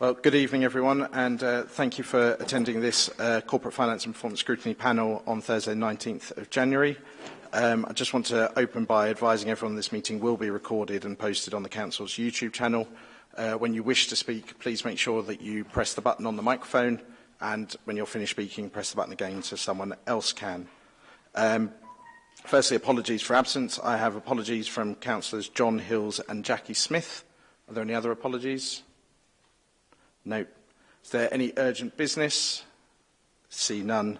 Well, good evening, everyone, and uh, thank you for attending this uh, Corporate Finance and Performance Scrutiny panel on Thursday, 19th of January. Um, I just want to open by advising everyone this meeting will be recorded and posted on the Council's YouTube channel. Uh, when you wish to speak, please make sure that you press the button on the microphone, and when you're finished speaking, press the button again so someone else can. Um, firstly, apologies for absence. I have apologies from Councillors John Hills and Jackie Smith. Are there any other apologies? Apologies. No. Is there any urgent business? See none.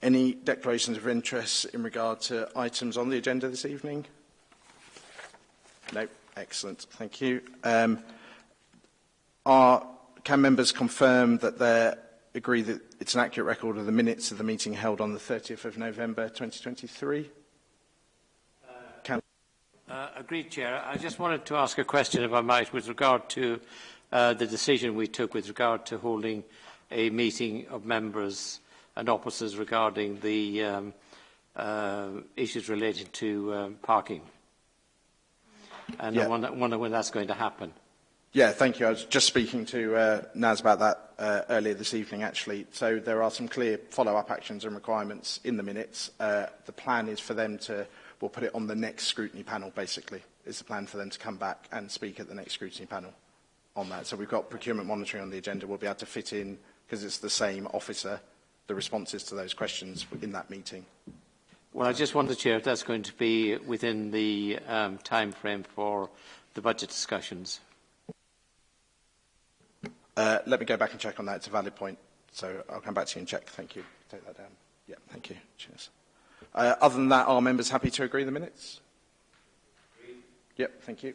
Any declarations of interest in regard to items on the agenda this evening? No. Excellent. Thank you. Um, are, can members confirm that they agree that it's an accurate record of the minutes of the meeting held on the 30th of November 2023? Uh, can uh, agreed, Chair. I just wanted to ask a question, if I might, with regard to uh, the decision we took with regard to holding a meeting of members and officers regarding the um, uh, issues related to um, parking. And yeah. I wonder, wonder when that's going to happen. Yeah, thank you. I was just speaking to uh, Naz about that uh, earlier this evening, actually. So there are some clear follow-up actions and requirements in the minutes. Uh, the plan is for them to, we'll put it on the next scrutiny panel, basically, is the plan for them to come back and speak at the next scrutiny panel on that. So we've got procurement monitoring on the agenda. We'll be able to fit in, because it's the same officer, the responses to those questions in that meeting. Well, I just wonder, Chair, if that's going to be within the um, time frame for the budget discussions. Uh, let me go back and check on that. It's a valid point. So I'll come back to you and check. Thank you. Take that down. Yeah, thank you. Cheers. Uh, other than that, are members happy to agree the minutes? Agreed. Yep, thank you.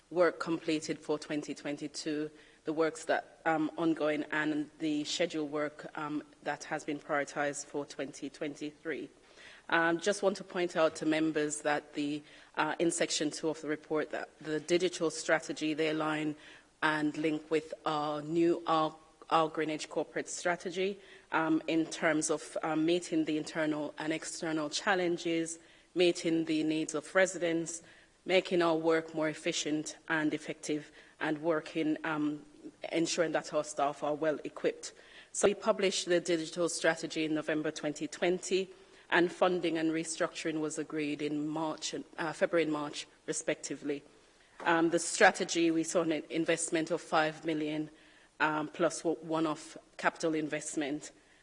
work completed for 2022 the works that um, ongoing and the scheduled work um, that has been prioritized for 2023. Um, just want to point out to members that the, uh, in section 2 of the report that the digital strategy they align and link with our new our, our Greenwich corporate strategy um, in terms of um, meeting the internal and external challenges, meeting the needs of residents, making our work more efficient and effective and working um, ensuring that our staff are well equipped. So we published the digital strategy in November 2020 and funding and restructuring was agreed in March and, uh, February and March respectively. Um, the strategy, we saw an investment of 5 million um, plus one-off capital investment.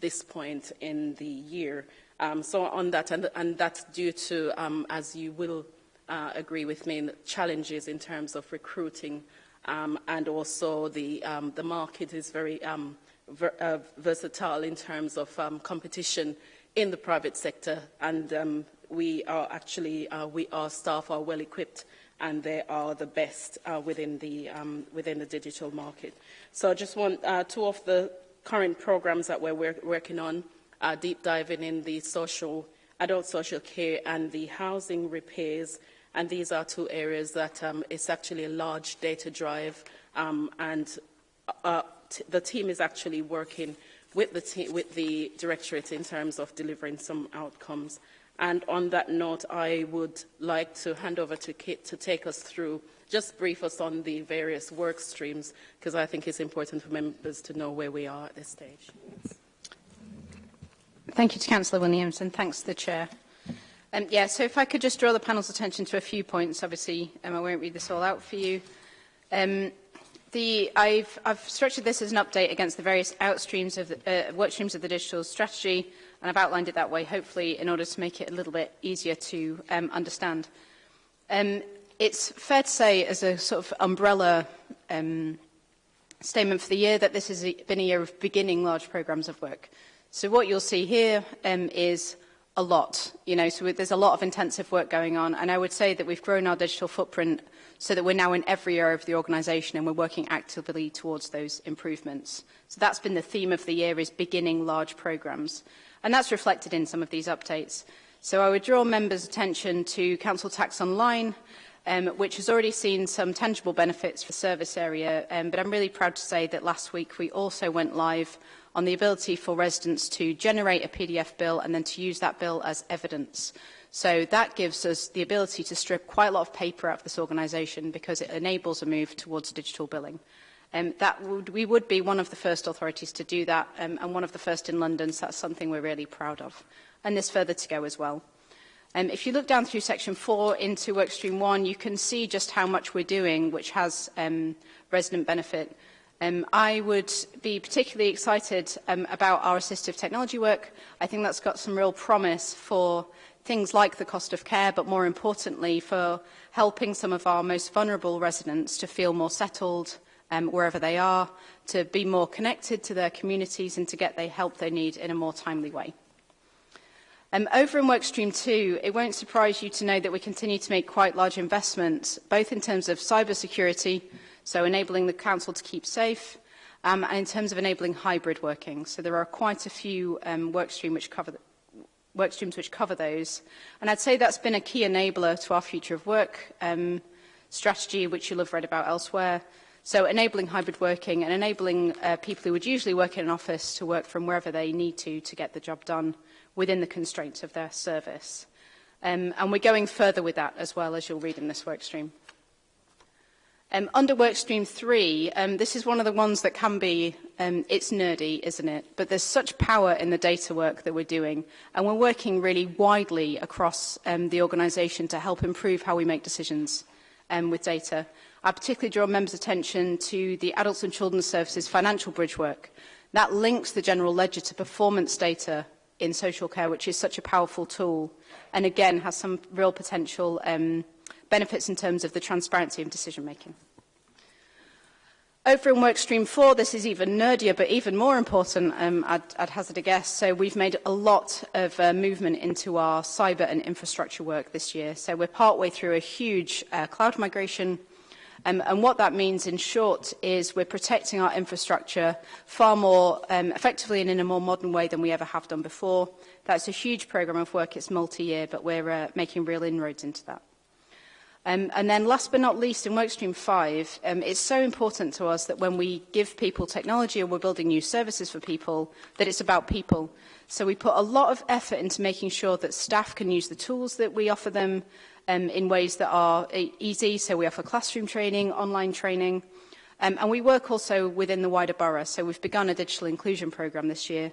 this point in the year. Um, so on that, and, and that's due to, um, as you will uh, agree with me, challenges in terms of recruiting um, and also the, um, the market is very um, ver uh, versatile in terms of um, competition in the private sector and um, we are actually, uh, we, our staff are well equipped and they are the best uh, within, the, um, within the digital market. So I just want uh, two of the current programs that we're work working on, uh, deep diving in the social, adult social care and the housing repairs And these are two areas that um, it's actually a large data drive um, and uh, uh the team is actually working with the, with the directorate in terms of delivering some outcomes. And on that note, I would like to hand over to Kit to take us through, just brief us on the various work streams, because I think it's important for members to know where we are at this stage. Thank you to Councillor Williams and thanks to the Chair. Um, yeah, so if I could just draw the panel's attention to a few points, obviously um, I won't read this all out for you. Um, the, I've, I've structured this as an update against the various outstreams of the, uh, work streams of the digital strategy, and I've outlined it that way, hopefully, in order to make it a little bit easier to um, understand. Um, it's fair to say, as a sort of umbrella um, statement for the year, that this has been a year of beginning large programmes of work. So what you'll see here um, is a lot. You know, so there's a lot of intensive work going on. And I would say that we've grown our digital footprint so that we're now in every area of the organisation and we're working actively towards those improvements. So that's been the theme of the year is beginning large programmes. And that's reflected in some of these updates. So I would draw members' attention to Council Tax Online, um, which has already seen some tangible benefits for service area. Um, but I'm really proud to say that last week we also went live on the ability for residents to generate a PDF bill and then to use that bill as evidence. So that gives us the ability to strip quite a lot of paper out of this organisation because it enables a move towards digital billing. Um, that would, we would be one of the first authorities to do that um, and one of the first in London, so that's something we're really proud of. And there's further to go as well. Um, if you look down through section 4 into workstream 1, you can see just how much we're doing, which has um, resident benefit. Um, I would be particularly excited um, about our assistive technology work. I think that's got some real promise for things like the cost of care, but more importantly for helping some of our most vulnerable residents to feel more settled um, wherever they are, to be more connected to their communities and to get the help they need in a more timely way. Um, over in Workstream 2, it won't surprise you to know that we continue to make quite large investments, both in terms of cybersecurity security so enabling the council to keep safe, um, and in terms of enabling hybrid working. So there are quite a few um, work, stream which cover work streams which cover those. And I'd say that's been a key enabler to our future of work um, strategy, which you'll have read about elsewhere. So enabling hybrid working and enabling uh, people who would usually work in an office to work from wherever they need to to get the job done within the constraints of their service. Um, and we're going further with that as well, as you'll read in this workstream. Um, under Workstream 3, um, this is one of the ones that can be, um, it's nerdy, isn't it? But there's such power in the data work that we're doing. And we're working really widely across um, the organisation to help improve how we make decisions um, with data. I particularly draw members' attention to the Adults and Children's Services financial bridge work. That links the general ledger to performance data in social care, which is such a powerful tool, and again has some real potential um, benefits in terms of the transparency of decision making. Over in Workstream 4, this is even nerdier, but even more important, um, I'd, I'd, hazard a guess. So we've made a lot of uh, movement into our cyber and infrastructure work this year. So we're partway through a huge uh, cloud migration. Um, and what that means, in short, is we're protecting our infrastructure far more um, effectively and in a more modern way than we ever have done before. That's a huge program of work. It's multi-year, but we're uh, making real inroads into that. Um, and then last but not least, in Workstream 5, um, it's so important to us that when we give people technology or we're building new services for people, that it's about people. So we put a lot of effort into making sure that staff can use the tools that we offer them um, in ways that are e-, easy. So we offer classroom training, online training, um, and we work also within the wider borough. So we've begun a digital inclusion program this year,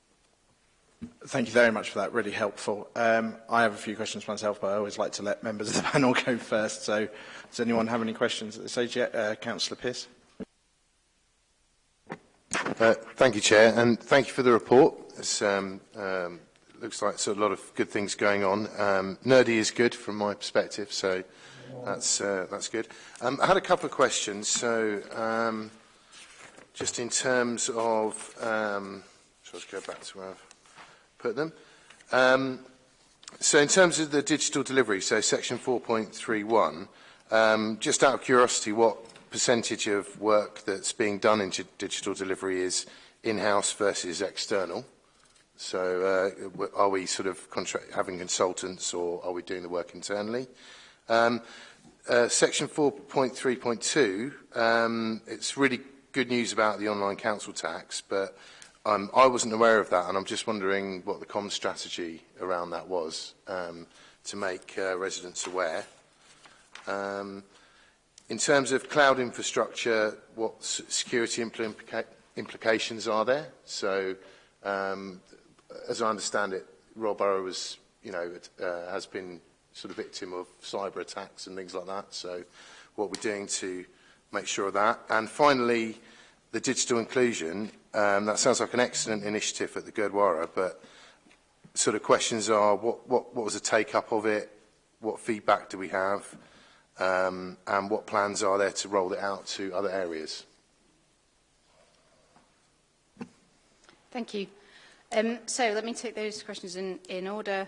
Thank you very much for that. Really helpful. Um, I have a few questions myself, but I always like to let members of the panel go first. So does anyone have any questions at this stage yet? Uh, Councillor Pearce. Uh, thank you, Chair, and thank you for the report. It um, um, looks like so a lot of good things going on. Um, nerdy is good from my perspective, so that's, uh, that's good. Um, I had a couple of questions. So um, just in terms of... Um, so let's go back to where I've put them. Um, so in terms of the digital delivery, so section 4.31, um, just out of curiosity, what percentage of work that's being done in digital delivery is in-house versus external? So uh, are we sort of having consultants or are we doing the work internally? Um, uh, section 4.3.2, um, it's really good news about the online council tax, but Um, I wasn't aware of that, and I'm just wondering what the comms strategy around that was um, to make uh, residents aware. Um, in terms of cloud infrastructure, what security implica implications are there? So, um, as I understand it, Royal Borough was, you know, uh, has been sort of victim of cyber attacks and things like that. So, what we're doing to make sure of that. And finally, the digital inclusion, um, that sounds like an excellent initiative at the Gurdwara, but sort of questions are what, what, what was the take up of it? What feedback do we have? Um, and what plans are there to roll it out to other areas? Thank you. Um, so let me take those questions in, in order.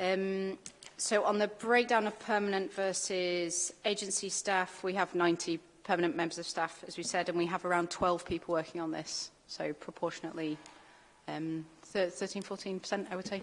Um, so on the breakdown of permanent versus agency staff, we have 90 permanent members of staff, as we said, and we have around 12 people working on this. So proportionately, um, 13, 14%, I would say.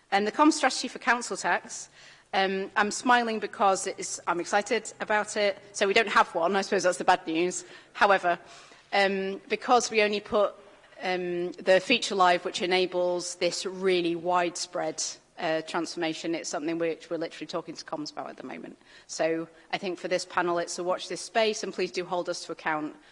And the comm strategy for council tax, um, I'm smiling because it's, I'm excited about it. So we don't have one, I suppose that's the bad news. However, um, because we only put um, the feature live, which enables this really widespread uh, transformation. It's something which we're literally talking to comms about at the moment. So I think for this panel, it's a watch this space and please do hold us to account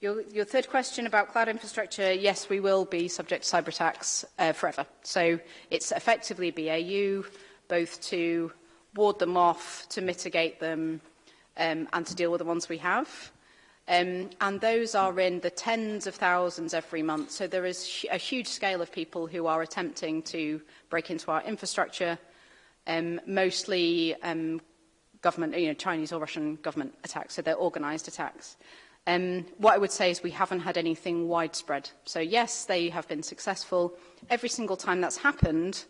Your, your third question about cloud infrastructure, yes, we will be subject to cyber attacks uh, forever. So it's effectively BAU, both to ward them off, to mitigate them, um, and to deal with the ones we have. Um, and those are in the tens of thousands every month. So there is a huge scale of people who are attempting to break into our infrastructure, um, mostly um, government, you know, Chinese or Russian government attacks, so they're organized attacks. Um, what I would say is we haven't had anything widespread. So yes, they have been successful. Every single time that's happened,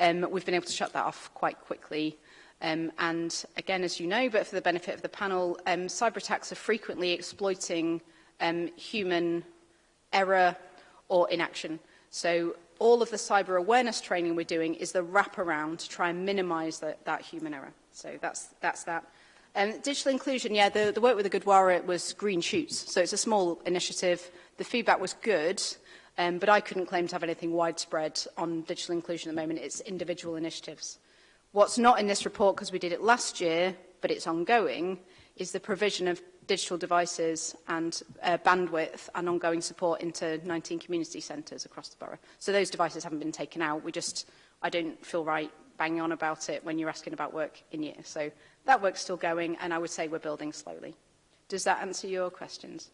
um, we've been able to shut that off quite quickly. Um, and again, as you know, but for the benefit of the panel, um, cyber attacks are frequently exploiting um, human error or inaction. So all of the cyber awareness training we're doing is the wraparound to try and minimize that, that human error. So that's, that's that. Um, digital inclusion, yeah, the, the work with the Goodwara was green shoots. So it's a small initiative. The feedback was good, um, but I couldn't claim to have anything widespread on digital inclusion at the moment. It's individual initiatives. What's not in this report, because we did it last year, but it's ongoing, is the provision of digital devices and uh, bandwidth and ongoing support into 19 community centres across the borough. So those devices haven't been taken out. We just, I don't feel right bang on about it when you're asking about work in year. So that work's still going, and I would say we're building slowly. Does that answer your questions?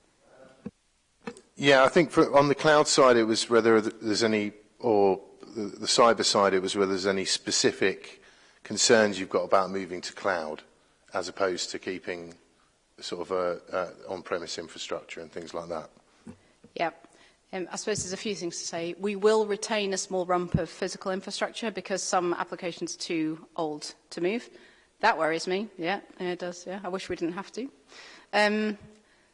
Yeah, I think for, on the cloud side, it was whether there's any, or the, the cyber side, it was whether there's any specific concerns you've got about moving to cloud, as opposed to keeping sort of a, a on-premise infrastructure and things like that. Yep. Um, I suppose there's a few things to say. We will retain a small rump of physical infrastructure because some applications are too old to move. That worries me. Yeah, it does. Yeah, I wish we didn't have to. Um,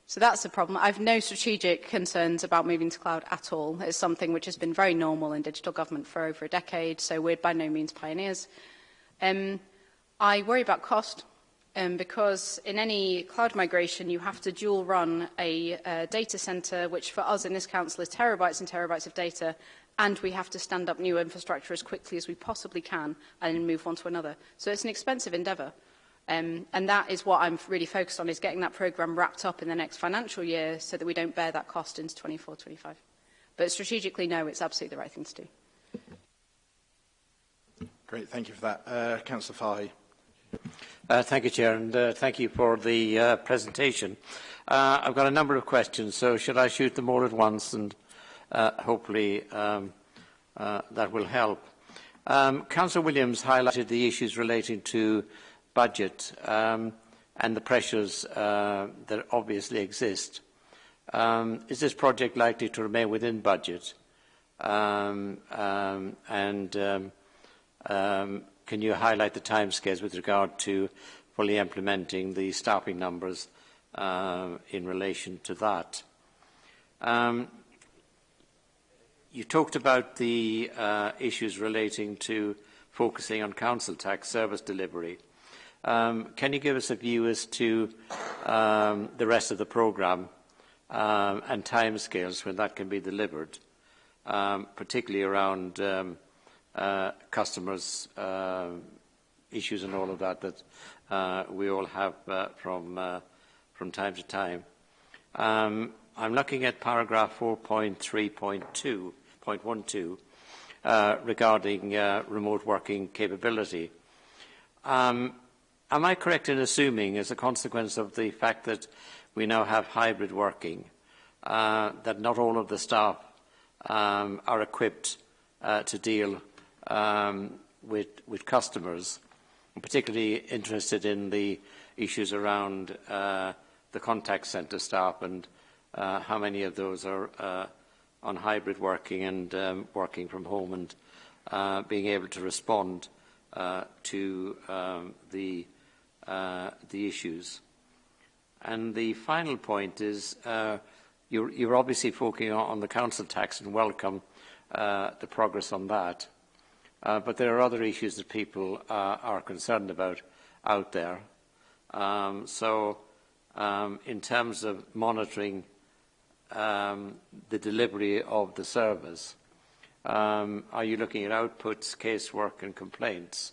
so that's a problem. I've no strategic concerns about moving to cloud at all. It's something which has been very normal in digital government for over a decade, so we're by no means pioneers. Um, I worry about cost um, because in any cloud migration, you have to dual run a, a uh, data center, which for us in this council is terabytes and terabytes of data, and we have to stand up new infrastructure as quickly as we possibly can and move on to another. So it's an expensive endeavor. Um, and that is what I'm really focused on, is getting that program wrapped up in the next financial year so that we don't bear that cost into 24, 25. But strategically, no, it's absolutely the right thing to do. Great, thank you for that. Uh, Councillor Fahey. Uh, thank you, Chair, and uh, thank you for the uh, presentation. Uh, I've got a number of questions, so should I shoot them all at once? And uh, hopefully um, uh, that will help. Um, Councillor Williams highlighted the issues relating to budget um, and the pressures uh, that obviously exist. Um, is this project likely to remain within budget? Um, um, and um, um, Can you highlight the timescales with regard to fully implementing the staffing numbers uh, in relation to that? Um, you talked about the uh, issues relating to focusing on council tax service delivery. Um, can you give us a view as to um, the rest of the programme um, and timescales when that can be delivered, um, particularly around um, uh, customers, uh, issues and all of that that uh, we all have uh, from, uh, from time to time. Um, I'm looking at paragraph 4.3.2.12 uh, regarding uh, remote working capability. Um, am I correct in assuming, as a consequence of the fact that we now have hybrid working, uh, that not all of the staff um, are equipped uh, to deal um, with, with customers. I'm particularly interested in the issues around uh, the contact centre staff and uh, how many of those are uh, on hybrid working and um, working from home and uh, being able to respond uh, to um, the, uh, the issues. And the final point is uh, you're, you're obviously focusing on, on the council tax and welcome uh, the progress on that. Uh, but there are other issues that people uh, are concerned about out there. Um, so um, in terms of monitoring um, the delivery of the service, um, are you looking at outputs, casework and complaints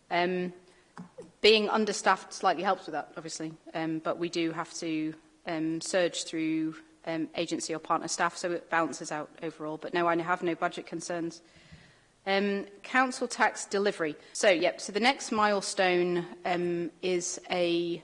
Um, being understaffed slightly helps with that, obviously, um, but we do have to um, surge through um, agency or partner staff, so it balances out overall. But no, I have no budget concerns. Um, council tax delivery. So, yep, so the next milestone um, is a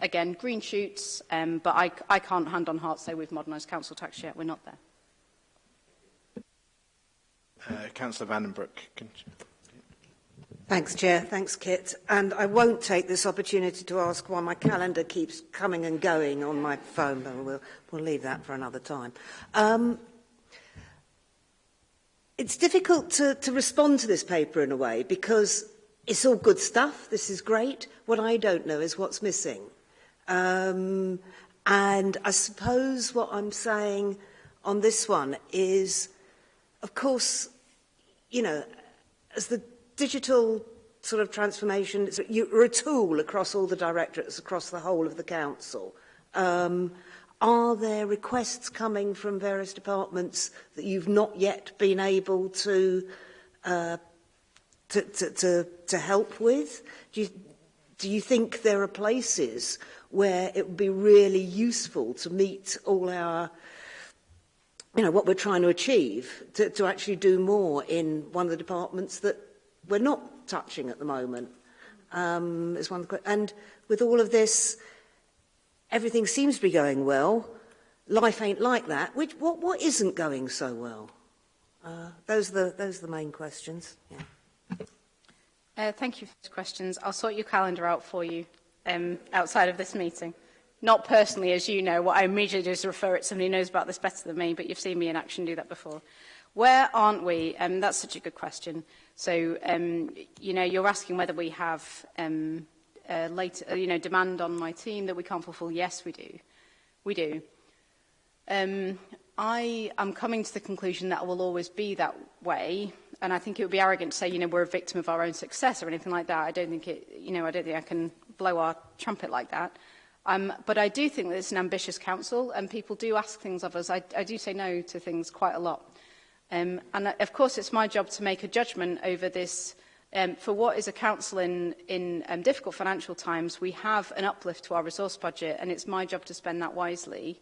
again, green shoots, um, but I, I can't hand on heart say we've modernised council tax yet. We're not there. Uh, Councillor Vandenbroek. Thanks, Chair. Thanks, Kit. And I won't take this opportunity to ask why my calendar keeps coming and going on my phone, but we'll, we'll leave that for another time. Um, it's difficult to, to respond to this paper in a way because it's all good stuff. This is great. What I don't know is what's missing. Um, and I suppose what I'm saying on this one is, of course, you know, as the digital sort of transformation, it's, you're a tool across all the directorates, across the whole of the council. Um, are there requests coming from various departments that you've not yet been able to uh, to, to, to, to help with? Do you, do you think there are places where it would be really useful to meet all our you know, what we're trying to achieve, to, to actually do more in one of the departments that we're not touching at the moment. Um, is one of the, and with all of this, everything seems to be going well. Life ain't like that. Which, what, what isn't going so well? Uh, those, are the, those are the main questions. Yeah. Uh, thank you for the questions. I'll sort your calendar out for you um, outside of this meeting. Not personally, as you know, what I immediately do is refer it somebody knows about this better than me, but you've seen me in action do that before. Where aren't we? Um, that's such a good question. So, um, you know, you're asking whether we have um, uh, later, uh, you know, demand on my team that we can't fulfill. Yes, we do. We do. Um, I am coming to the conclusion that it will always be that way. And I think it would be arrogant to say, you know, we're a victim of our own success or anything like that. I don't think it, you know, I don't think I can blow our trumpet like that. Um, but I do think that it's an ambitious council and people do ask things of us. I, I do say no to things quite a lot. Um, and uh, of course, it's my job to make a judgment over this. Um, for what is a council in, in um, difficult financial times, we have an uplift to our resource budget and it's my job to spend that wisely.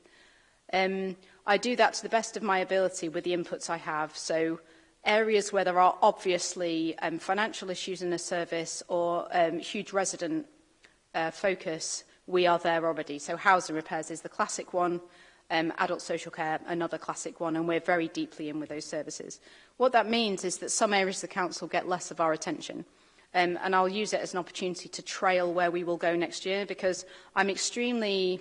Um, I do that to the best of my ability with the inputs I have. So areas where there are obviously um, financial issues in a service or um, huge resident uh, focus, we are there already. So housing repairs is the classic one, um, adult social care, another classic one, and we're very deeply in with those services. What that means is that some areas of the council get less of our attention. Um, and I'll use it as an opportunity to trail where we will go next year because I'm extremely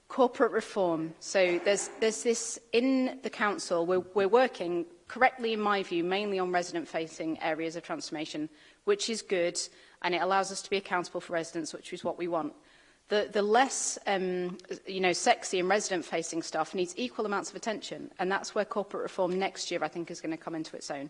corporate reform. So there's, there's this in the council, we're, we're working correctly, in my view, mainly on resident-facing areas of transformation, which is good, and it allows us to be accountable for residents, which is what we want the, the less um, you know, sexy and resident-facing stuff needs equal amounts of attention, and that's where corporate reform next year, I think, is going to come into its own.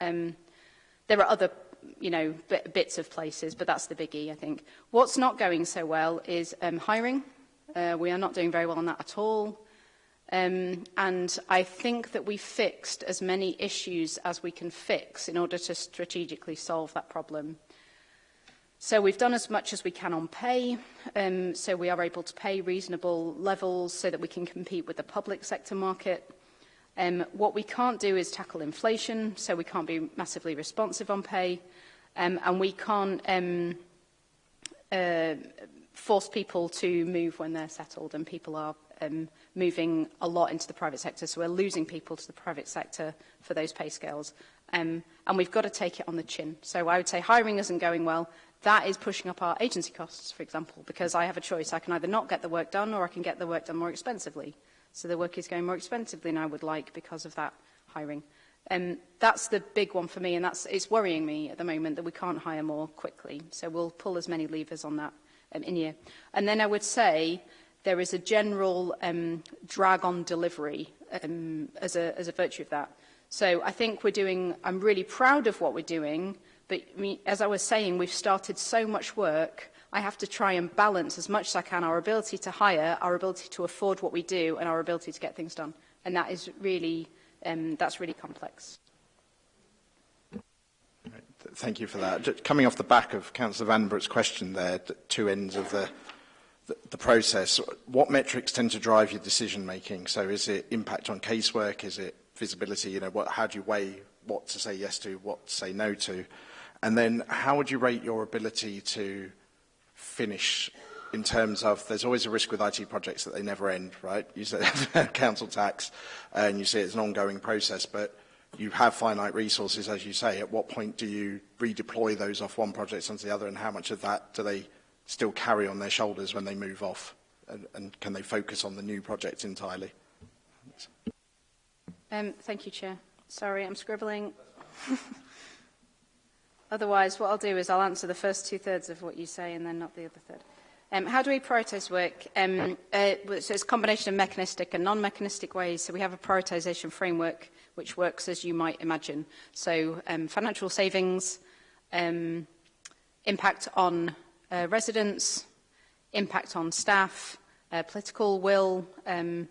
Um, there are other you know, bits of places, but that's the biggie, I think. What's not going so well is um, hiring. Uh, we are not doing very well on that at all. Um, and I think that we fixed as many issues as we can fix in order to strategically solve that problem. So we've done as much as we can on pay, um, so we are able to pay reasonable levels so that we can compete with the public sector market. Um, what we can't do is tackle inflation, so we can't be massively responsive on pay, um, and we can't um, uh, force people to move when they're settled, and people are um, moving a lot into the private sector, so we're losing people to the private sector for those pay scales. Um, and we've got to take it on the chin. So I would say hiring isn't going well, that is pushing up our agency costs, for example, because I have a choice. I can either not get the work done or I can get the work done more expensively. So the work is going more expensively than I would like because of that hiring. Um, that's the big one for me, and that's, it's worrying me at the moment that we can't hire more quickly. So we'll pull as many levers on that um, in here. And then I would say there is a general um, drag on delivery um, as, a, as a virtue of that. So I think we're doing, I'm really proud of what we're doing, But we, as I was saying, we've started so much work. I have to try and balance as much as I can our ability to hire, our ability to afford what we do, and our ability to get things done. And that is really, um, that's really complex. Thank you for that. Just coming off the back of Councillor Vandenbroek's question there, the two ends of the, the, the process, what metrics tend to drive your decision making? So is it impact on casework? Is it visibility? You know, what, how do you weigh what to say yes to, what to say no to? And then how would you rate your ability to finish in terms of there's always a risk with IT projects that they never end, right? You said council tax and you see it's an ongoing process, but you have finite resources, as you say. At what point do you redeploy those off one project onto the other and how much of that do they still carry on their shoulders when they move off? And, and can they focus on the new project entirely? Um, thank you, Chair. Sorry, I'm scribbling. Otherwise, what I'll do is I'll answer the first two-thirds of what you say and then not the other third. Um, how do we prioritise work? Um, uh, so it's a combination of mechanistic and non-mechanistic ways. So we have a prioritisation framework which works as you might imagine. So um, financial savings, um, impact on uh, residents, impact on staff, uh, political will, um,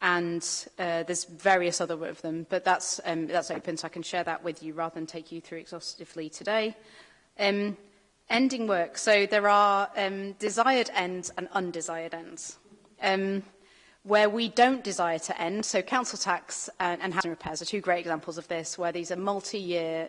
and uh, there's various other of them, but that's, um, that's open, so I can share that with you rather than take you through exhaustively today. Um, ending work. So there are um, desired ends and undesired ends. Um, where we don't desire to end, so council tax and, and housing repairs are two great examples of this, where these are multi-year.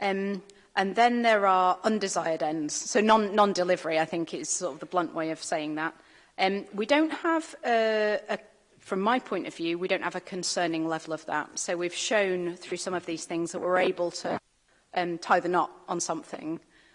Um, and then there are undesired ends. So non-delivery, non, non I think, is sort of the blunt way of saying that. Um, we don't have, a, a, from my point of view, we don't have a concerning level of that. So we've shown through some of these things that we're able to um, tie the knot on something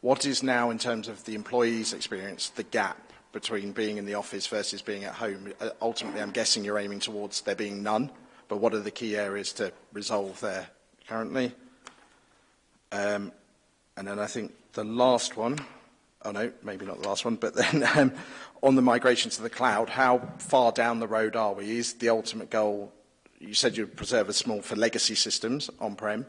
what is now in terms of the employees' experience the gap between being in the office versus being at home? Uh, ultimately, I'm guessing you're aiming towards there being none, but what are the key areas to resolve there currently? Um, and then I think the last one oh no, maybe not the last one, but then um, on the migration to the cloud, how far down the road are we? Is the ultimate goal, you said you'd preserve a small for legacy systems on-prem,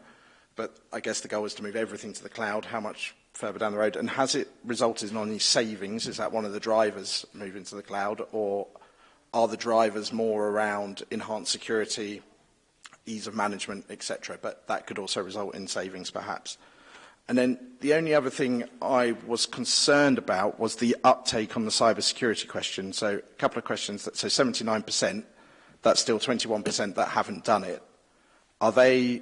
but I guess the goal is to move everything to the cloud. How much further down the road? And has it resulted in any savings? Is that one of the drivers moving to the cloud? Or are the drivers more around enhanced security, ease of management, etc.? But that could also result in savings, perhaps. And then the only other thing I was concerned about was the uptake on the cybersecurity question. So a couple of questions. That, so 79%, that's still 21% that haven't done it. Are they,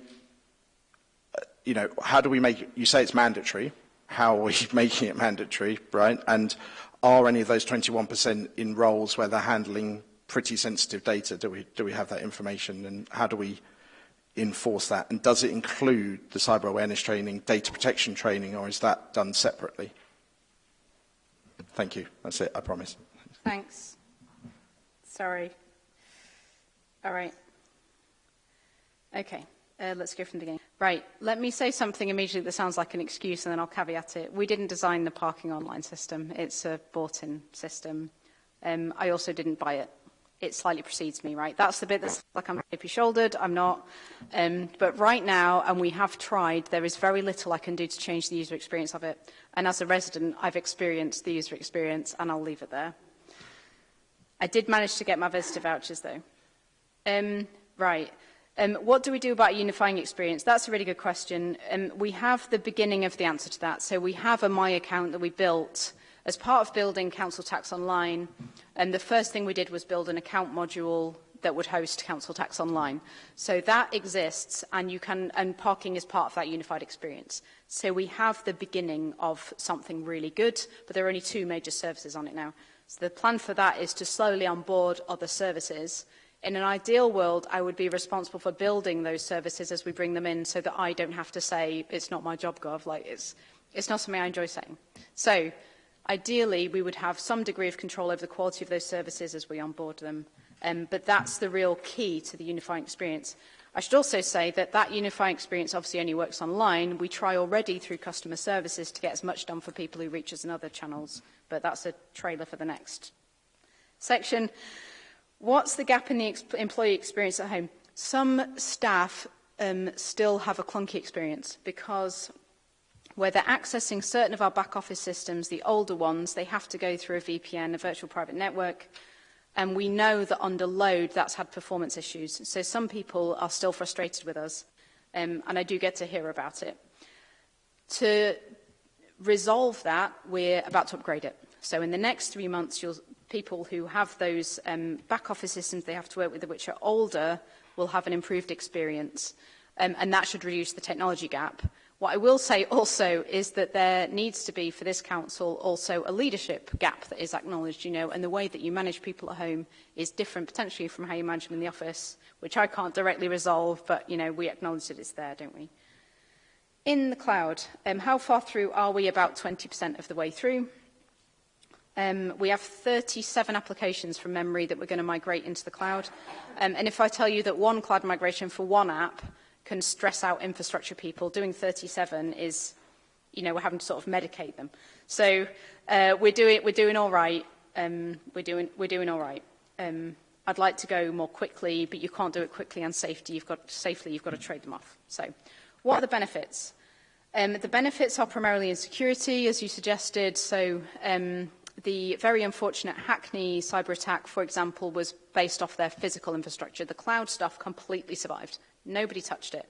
uh, you know, how do we make, you say it's mandatory. How are we making it mandatory, right? And are any of those 21% in roles where they're handling pretty sensitive data? Do we, do we have that information and how do we enforce that? And does it include the cyber awareness training, data protection training, or is that done separately? Thank you. That's it, I promise. Thanks. Sorry. All right. Okay. Uh, let's go from the beginning. Right, let me say something immediately that sounds like an excuse and then I'll caveat it. We didn't design the parking online system. It's a bought-in system. Um, I also didn't buy it. it slightly precedes me, right? That's the bit that's like I'm heavy-shouldered, I'm not. Um, but right now, and we have tried, there is very little I can do to change the user experience of it. And as a resident, I've experienced the user experience, and I'll leave it there. I did manage to get my visitor vouchers, though. Um, right. Um, what do we do about unifying experience? That's a really good question. Um, we have the beginning of the answer to that. So we have a My account that we built As part of building Council Tax Online, and the first thing we did was build an account module that would host Council Tax Online. So that exists and you can and parking is part of that unified experience. So we have the beginning of something really good, but there are only two major services on it now. So the plan for that is to slowly onboard other services. In an ideal world, I would be responsible for building those services as we bring them in so that I don't have to say, it's not my job, Gov. Like, it's, it's not something I enjoy saying. So Ideally, we would have some degree of control over the quality of those services as we onboard them. Um, but that's the real key to the unifying experience. I should also say that that unifying experience obviously only works online. We try already through customer services to get as much done for people who reach us in other channels, but that's a trailer for the next section. What's the gap in the ex employee experience at home? Some staff um, still have a clunky experience because where they're accessing certain of our back office systems, the older ones, they have to go through a VPN, a virtual private network, and we know that under load that's had performance issues. So some people are still frustrated with us, um, and I do get to hear about it. To resolve that, we're about to upgrade it. So in the next three months, people who have those um, back office systems they have to work with which are older will have an improved experience, um, and that should reduce the technology gap. What I will say also is that there needs to be for this council also a leadership gap that is acknowledged, you know, and the way that you manage people at home is different potentially from how you manage them in the office, which I can't directly resolve, but, you know, we acknowledge that it's there, don't we? In the cloud, um, how far through are we? About 20% of the way through. Um, we have 37 applications from memory that we're going to migrate into the cloud. Um, and if I tell you that one cloud migration for one app can stress out infrastructure people. Doing 37 is, you know, we're having to sort of medicate them. So uh, we're doing we're doing all right. Um, we're doing we're doing all right. Um, I'd like to go more quickly, but you can't do it quickly and safety. You've got safely. You've got to trade them off. So, what are the benefits? Um, the benefits are primarily in security, as you suggested. So um, the very unfortunate Hackney cyber attack, for example, was based off their physical infrastructure. The cloud stuff completely survived. Nobody touched it.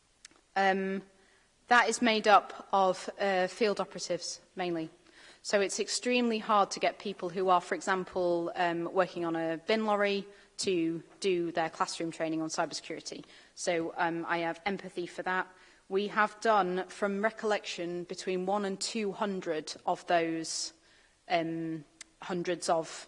Um, that is made up of uh, field operatives mainly. So it's extremely hard to get people who are, for example, um, working on a bin lorry to do their classroom training on cybersecurity. So um, I have empathy for that. We have done, from recollection, between one and 200 of those um, hundreds of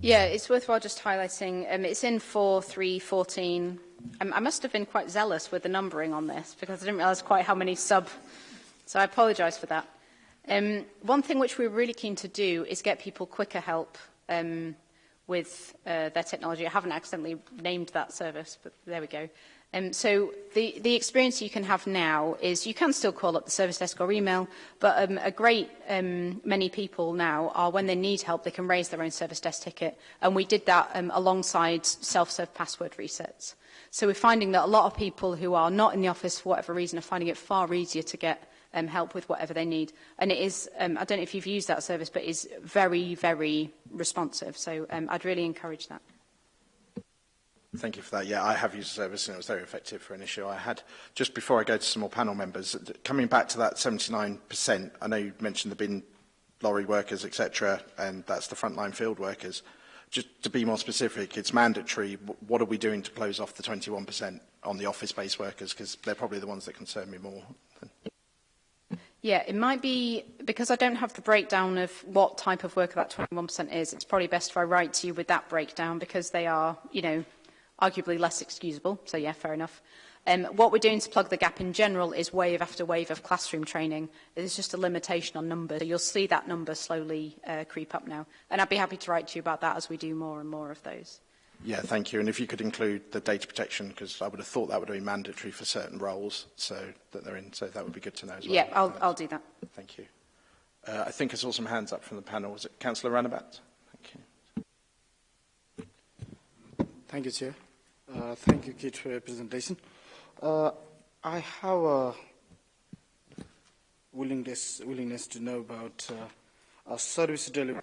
yeah, it's worthwhile just highlighting. Um, it's in 4.3.14 um, I must have been quite zealous with the numbering on this because I didn't realise quite how many sub... So I apologise for that. Um, one thing which we're really keen to do is get people quicker help um, with uh, their technology. I haven't accidentally named that service, but there we go. Um, so the, the experience you can have now is you can still call up the service desk or email, but um, a great um, many people now are when they need help, they can raise their own service desk ticket. And we did that um, alongside self-serve password resets. So we're finding that a lot of people who are not in the office for whatever reason are finding it far easier to get um, help with whatever they need. And it is, um, I don't know if you've used that service, but it's very, very responsive. So um, I'd really encourage that. Thank you for that. Yeah, I have used the service and it was very effective for an issue I had. Just before I go to some more panel members, coming back to that 79%, I know you mentioned the bin lorry workers, etc., and that's the frontline field workers. Just to be more specific, it's mandatory. What are we doing to close off the 21% on the office-based workers? Because they're probably the ones that concern me more. Yeah, it might be, because I don't have the breakdown of what type of worker that 21% is, it's probably best if I write to you with that breakdown because they are, you know, arguably less excusable, so yeah, fair enough. Um, what we're doing to plug the gap in general is wave after wave of classroom training. There's just a limitation on numbers. So you'll see that number slowly uh, creep up now. And I'd be happy to write to you about that as we do more and more of those. Yeah, thank you. And if you could include the data protection, because I would have thought that would be mandatory for certain roles so that they're in. So that would be good to know as well. Yeah, I'll, I'll do that. Thank you. Uh, I think I saw some hands up from the panel. Was it Councillor Ranabat? Thank you. Thank you, Chair. Uh, thank you, Kit, for your presentation. Uh, I have a willingness, willingness to know about uh, service delivery.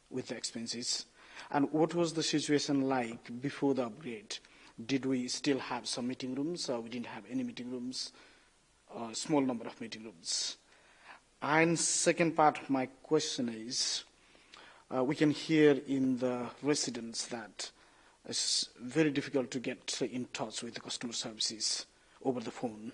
with the expenses? And what was the situation like before the upgrade? Did we still have some meeting rooms or we didn't have any meeting rooms? A uh, small number of meeting rooms. And second part of my question is, uh, we can hear in the residents that It's very difficult to get in touch with the customer services over the phone.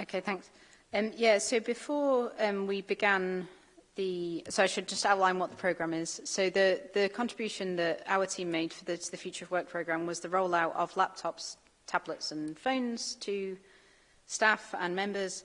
Okay, thanks. Um, yeah, so before um, we began the, so I should just outline what the programme is. So the, the contribution that our team made for the, to the Future of Work programme was the rollout of laptops, tablets and phones to staff and members,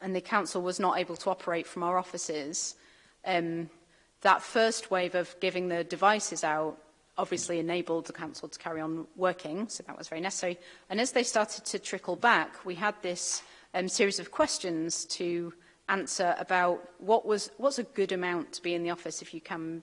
and the council was not able to operate from our offices, um, that first wave of giving the devices out obviously enabled the council to carry on working, so that was very necessary. And as they started to trickle back, we had this um, series of questions to answer about what was what's a good amount to be in the office if you can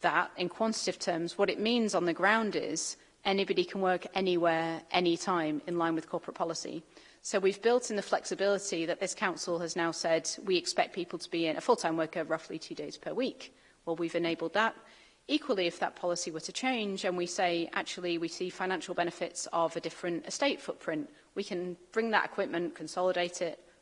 that in quantitative terms, what it means on the ground is anybody can work anywhere, anytime, in line with corporate policy. So we've built in the flexibility that this council has now said we expect people to be in a full-time worker roughly two days per week. Well, we've enabled that. Equally, if that policy were to change and we say, actually, we see financial benefits of a different estate footprint, we can bring that equipment, consolidate it,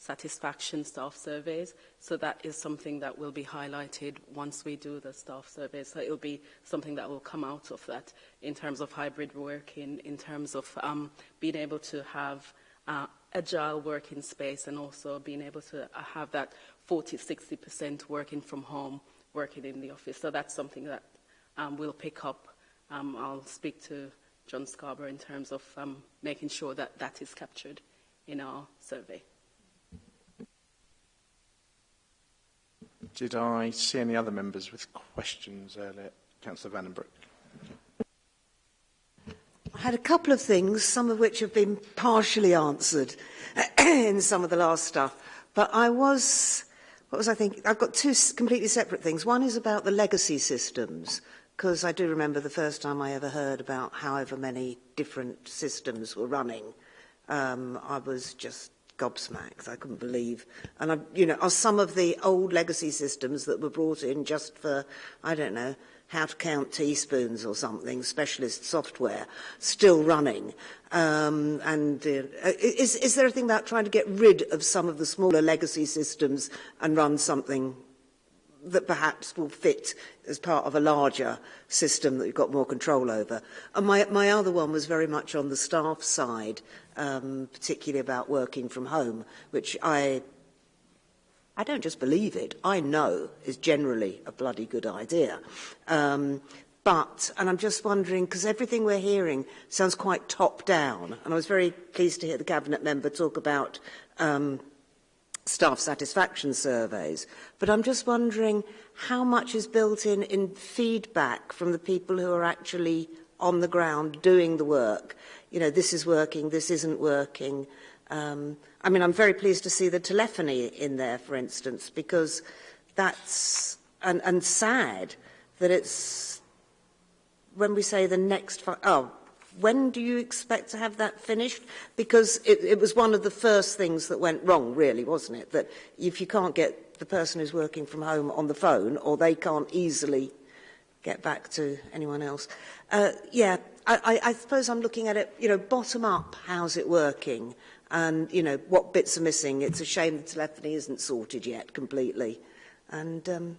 satisfaction staff surveys. So that is something that will be highlighted once we do the staff survey. So it will be something that will come out of that in terms of hybrid working, in terms of um, being able to have uh, agile working space and also being able to uh, have that 40, 60% working from home, working in the office. So that's something that um, we'll pick up. Um, I'll speak to John Scarborough in terms of um, making sure that that is captured in our survey. Did I see any other members with questions earlier? Councillor Vandenbroek. I had a couple of things, some of which have been partially answered in some of the last stuff. But I was, what was I thinking? I've got two completely separate things. One is about the legacy systems, because I do remember the first time I ever heard about however many different systems were running. Um, I was just gobsmacked. I couldn't believe. And, I, you know, are some of the old legacy systems that were brought in just for, I don't know, how to count teaspoons or something, specialist software, still running. Um, and uh, is, is there a thing about trying to get rid of some of the smaller legacy systems and run something that perhaps will fit as part of a larger system that you've got more control over. And my, my other one was very much on the staff side um, particularly about working from home, which I, I don't just believe it, I know is generally a bloody good idea. Um, but, and I'm just wondering, because everything we're hearing sounds quite top down, and I was very pleased to hear the Cabinet member talk about um, staff satisfaction surveys. But I'm just wondering how much is built in in feedback from the people who are actually on the ground doing the work you know, this is working, this isn't working. Um, I mean, I'm very pleased to see the telephony in there, for instance, because that's, and, and sad that it's, when we say the next, oh, when do you expect to have that finished? Because it, it was one of the first things that went wrong, really, wasn't it? That if you can't get the person who's working from home on the phone, or they can't easily get back to anyone else. Uh, yeah, I, I I suppose I'm looking at it, you know, bottom up, how's it working? And, you know, what bits are missing? It's a shame the telephony isn't sorted yet completely. And um,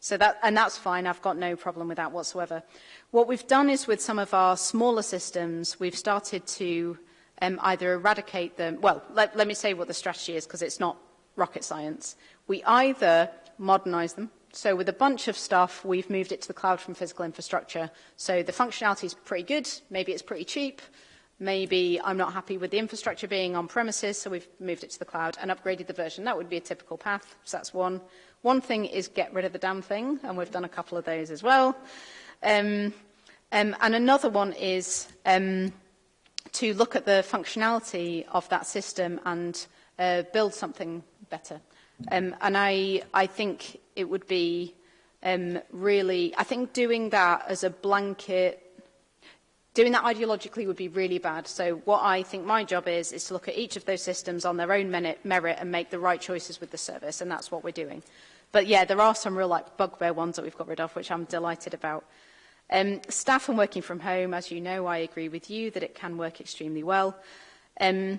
So that, and that's fine. I've got no problem with that whatsoever. What we've done is with some of our smaller systems, we've started to um, either eradicate them. Well, let, let me say what the strategy is because it's not rocket science. We either modernize them. So with a bunch of stuff, we've moved it to the cloud from physical infrastructure. So the functionality is pretty good. Maybe it's pretty cheap. Maybe I'm not happy with the infrastructure being on premises, so we've moved it to the cloud and upgraded the version. That would be a typical path, so that's one. One thing is get rid of the damn thing, and we've done a couple of those as well. Um, um, and another one is um, to look at the functionality of that system and uh, build something better. Um, and I, I think it would be um, really, I think doing that as a blanket Doing that ideologically would be really bad. So what I think my job is, is to look at each of those systems on their own merit and make the right choices with the service. And that's what we're doing. But yeah, there are some real like bugbear ones that we've got rid of, which I'm delighted about. Um, staff and working from home, as you know, I agree with you that it can work extremely well. Um,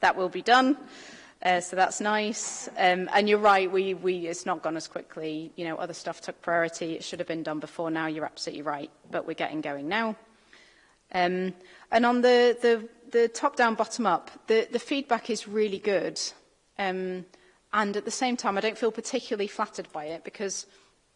that will be done. Uh, so that's nice. Um, and you're right, we, we, it's not gone as quickly. You know, other stuff took priority. It should have been done before now. You're absolutely right. But we're getting going now. Um, and on the, the, the top-down, bottom-up, the, the feedback is really good. Um, and at the same time, I don't feel particularly flattered by it because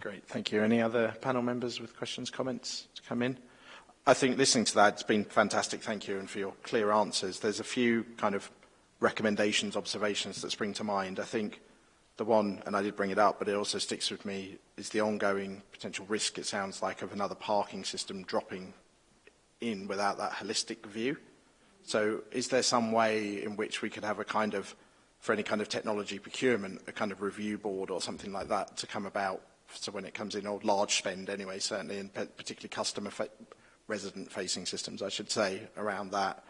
Great, thank you. Any other panel members with questions, comments to come in? I think listening to that, it's been fantastic, thank you, and for your clear answers. There's a few kind of recommendations, observations that spring to mind. I think the one, and I did bring it up, but it also sticks with me, is the ongoing potential risk, it sounds like, of another parking system dropping in without that holistic view. So is there some way in which we could have a kind of, for any kind of technology procurement, a kind of review board or something like that to come about? So when it comes in, or large spend anyway, certainly, and particularly customer resident-facing systems, I should say, around that,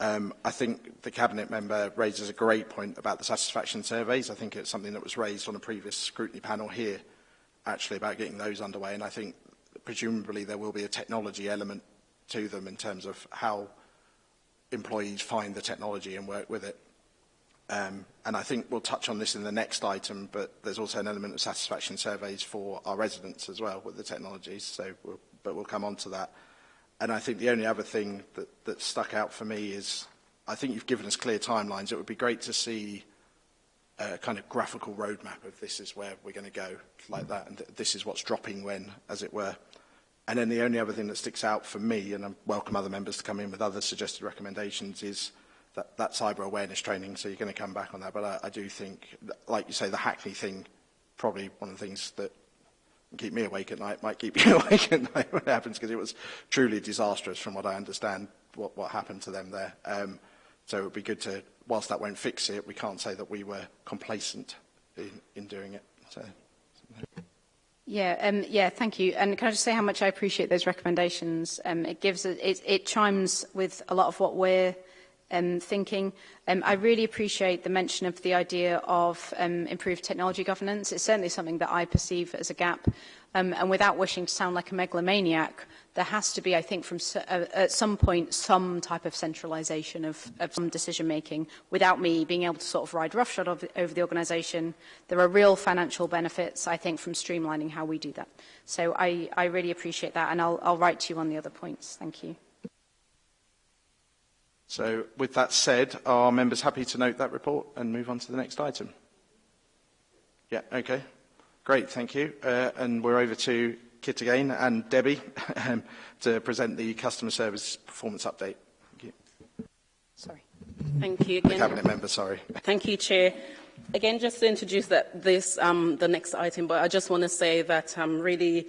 Um, I think the Cabinet member raises a great point about the satisfaction surveys. I think it's something that was raised on a previous scrutiny panel here, actually, about getting those underway. And I think presumably there will be a technology element to them in terms of how employees find the technology and work with it. Um, and I think we'll touch on this in the next item, but there's also an element of satisfaction surveys for our residents as well with the technologies, so we'll, but we'll come on to that and I think the only other thing that, that stuck out for me is I think you've given us clear timelines. It would be great to see a kind of graphical roadmap of this is where we're going to go like that and th this is what's dropping when, as it were. And then the only other thing that sticks out for me, and I welcome other members to come in with other suggested recommendations, is that, that cyber awareness training. So you're going to come back on that. But I, I do think, like you say, the Hackney thing, probably one of the things that keep me awake at night might keep you awake at night when it happens because it was truly disastrous from what I understand what, what happened to them there. Um, so it would be good to, whilst that won't fix it, we can't say that we were complacent in, in doing it. So. Yeah, um, yeah, thank you. And can I just say how much I appreciate those recommendations? Um, it gives, a, it, it chimes with a lot of what we're um, thinking. Um, I really appreciate the mention of the idea of um, improved technology governance. It's certainly something that I perceive as a gap. Um, and without wishing to sound like a megalomaniac, there has to be, I think, from uh, at some point, some type of centralization of, of some decision making without me being able to sort of ride roughshod of, over the organisation. There are real financial benefits, I think, from streamlining how we do that. So I, I really appreciate that, and I'll, I'll write to you on the other points. Thank you. So with that said, are members happy to note that report and move on to the next item? Yeah, okay. Great, thank you. Uh, and we're over to Kit again and Debbie um, to present the customer service performance update. Thank you. Sorry. Thank you again. The cabinet member, sorry. Thank you, Chair. Again, just to introduce that, this, um, the next item, but I just want to say that I'm um, really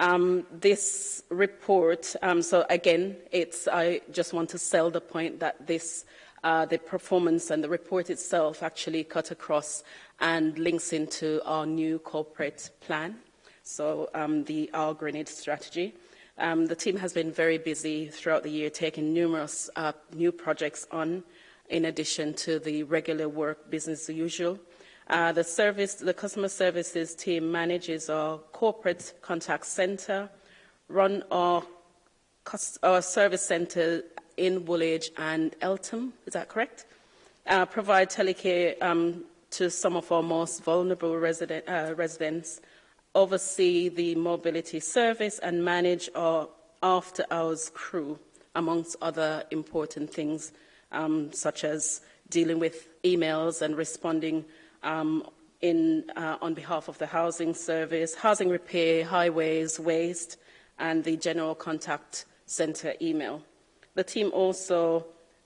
Um, this report, um, so again, it's, I just want to sell the point that this uh, the performance and the report itself actually cut across and links into our new corporate plan, so um, the Our Grenade strategy. Um, the team has been very busy throughout the year taking numerous uh, new projects on in addition to the regular work business as usual. Uh, the, service, the customer services team manages our corporate contact center, run our, our service center in Woolwich and Eltham, is that correct? Uh, provide telecare um, to some of our most vulnerable resident, uh, residents, oversee the mobility service and manage our after-hours crew, amongst other important things, um, such as dealing with emails and responding um, in, uh, on behalf of the housing service, housing repair, highways, waste, and the general contact centre email. The team also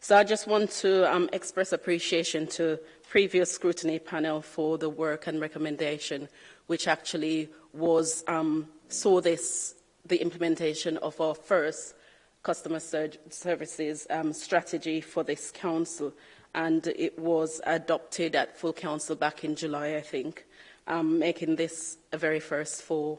So I just want to um, express appreciation to previous scrutiny panel for the work and recommendation, which actually was um, saw this the implementation of our first customer services um, strategy for this council, and it was adopted at full council back in July, I think, um, making this a very first for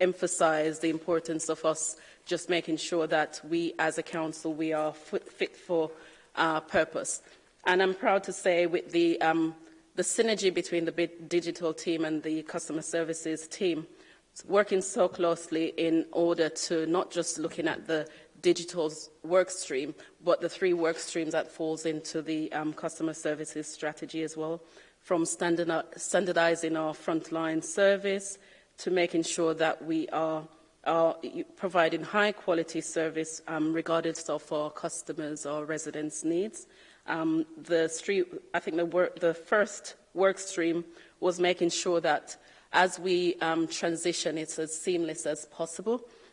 emphasise the importance of us just making sure that we as a council, we are fit for uh, purpose. And I'm proud to say with the, um, the synergy between the digital team and the customer services team, working so closely in order to not just looking at the digital work stream, but the three work streams that falls into the um, customer services strategy as well, from standardizing our frontline service to making sure that we are, are providing high quality service um, regardless of our customers or residents' needs. Um, the street, I think the, work, the first work stream was making sure that as we um, transition, it's as seamless as possible.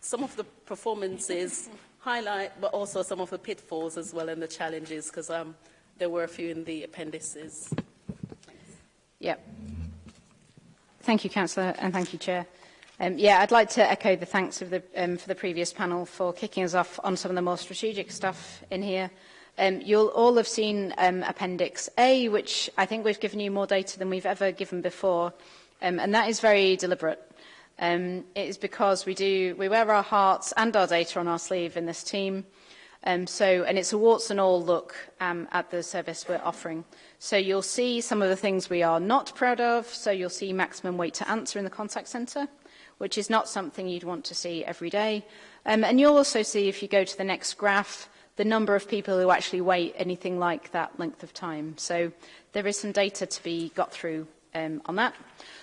some of the performances, highlight, but also some of the pitfalls as well and the challenges, because um, there were a few in the appendices. Yeah. Thank you, Councillor, and thank you, Chair. Um, yeah, I'd like to echo the thanks of the, um, for the previous panel for kicking us off on some of the more strategic stuff in here. Um, you'll all have seen um, Appendix A, which I think we've given you more data than we've ever given before, um, and that is very deliberate. Um, it is because we do we wear our hearts and our data on our sleeve in this team. Um, so, and it's a warts and all look um, at the service we're offering. So you'll see some of the things we are not proud of. So you'll see maximum wait to answer in the contact centre, which is not something you'd want to see every day. Um, and you'll also see, if you go to the next graph, the number of people who actually wait anything like that length of time. So there is some data to be got through um, on that.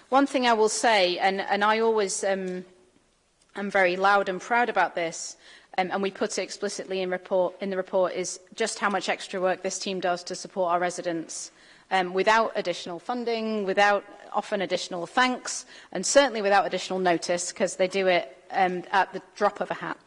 One thing I will say, and, and I always um, am very loud and proud about this, um, and we put it explicitly in, report, in the report, is just how much extra work this team does to support our residents um, without additional funding, without often additional thanks, and certainly without additional notice, because they do it um, at the drop of a hat.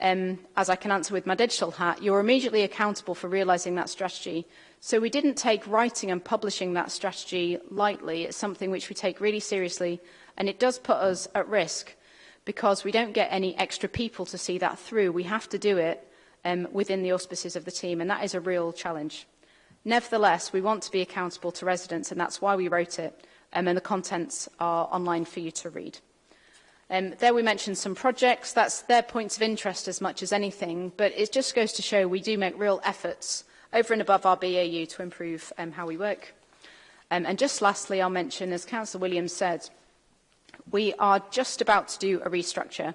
um, as I can answer with my digital hat, you're immediately accountable for realising that strategy. So we didn't take writing and publishing that strategy lightly. It's something which we take really seriously, and it does put us at risk because we don't get any extra people to see that through. We have to do it um, within the auspices of the team, and that is a real challenge. Nevertheless, we want to be accountable to residents, and that's why we wrote it, um, and the contents are online for you to read. Um, there we mentioned some projects. That's their points of interest as much as anything. But it just goes to show we do make real efforts over and above our BAU to improve um, how we work. Um, and just lastly, I'll mention, as Councillor Williams said, we are just about to do a restructure.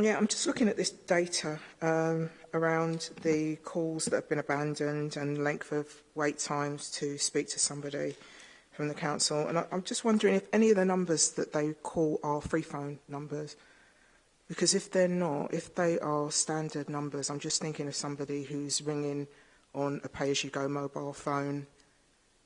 Yeah, I'm just looking at this data um, around the calls that have been abandoned and length of wait times to speak to somebody from the council. And I, I'm just wondering if any of the numbers that they call are free phone numbers. Because if they're not, if they are standard numbers, I'm just thinking of somebody who's ringing – on a pay-as-you-go mobile phone.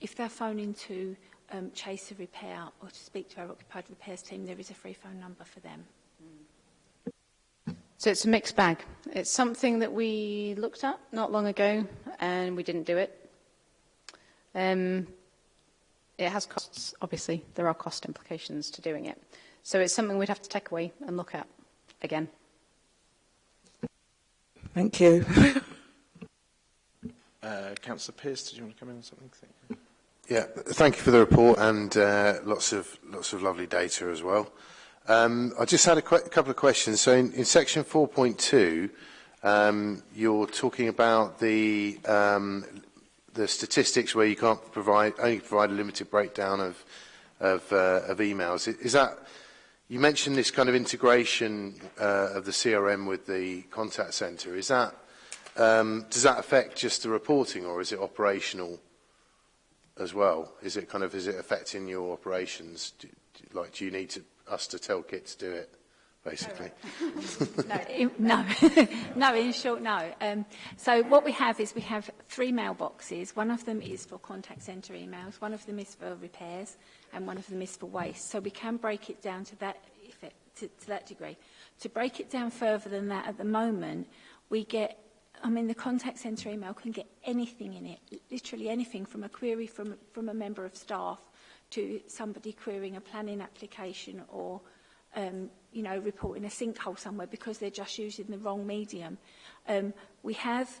If they're phoning to um, chase a repair or to speak to our occupied repairs team, there is a free phone number for them. So it's a mixed bag. It's something that we looked at not long ago and we didn't do it. Um, it has costs, obviously. There are cost implications to doing it. So it's something we'd have to take away and look at again. Thank you. Uh, Councillor Pearce, did you want to come in on something? Thank yeah, thank you for the report and uh, lots of lots of lovely data as well. Um, I just had a couple of questions. So in, in section 4.2, um, you're talking about the um, the statistics where you can't provide only provide a limited breakdown of of, uh, of emails. Is that you mentioned this kind of integration uh, of the CRM with the contact centre? Is that Um, does that affect just the reporting or is it operational as well? Is it kind of, is it affecting your operations? Do, do, like, do you need to, us to tell Kit to do it, basically? no, in, no. no, in short, no. Um, so what we have is we have three mailboxes. One of them is for contact center emails, one of them is for repairs, and one of them is for waste. So we can break it down to that effect, to, to that degree. To break it down further than that at the moment, we get I mean, the contact centre email can get anything in it, literally anything from a query from, from a member of staff to somebody querying a planning application or, um, you know, reporting a sinkhole somewhere because they're just using the wrong medium. Um, we have,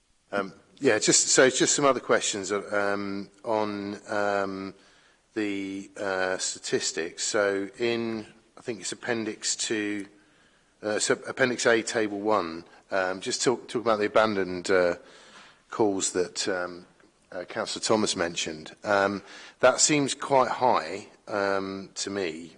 Um, yeah, just, so just some other questions uh, um, on um, the uh, statistics. So in, I think it's appendix to, uh, so appendix A, table 1, Um, just talk, talk about the abandoned uh, calls that um, uh, Councillor Thomas mentioned. Um, that seems quite high um, to me,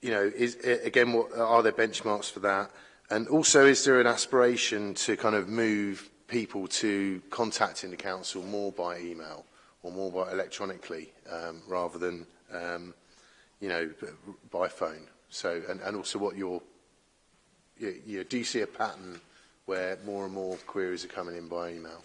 you know, is, again, what, are there benchmarks for that? And also, is there an aspiration to kind of move people to contacting the council more by email or more by electronically um, rather than, um, you know, by phone? So, and, and also what your, you, you know, do you see a pattern where more and more queries are coming in by email?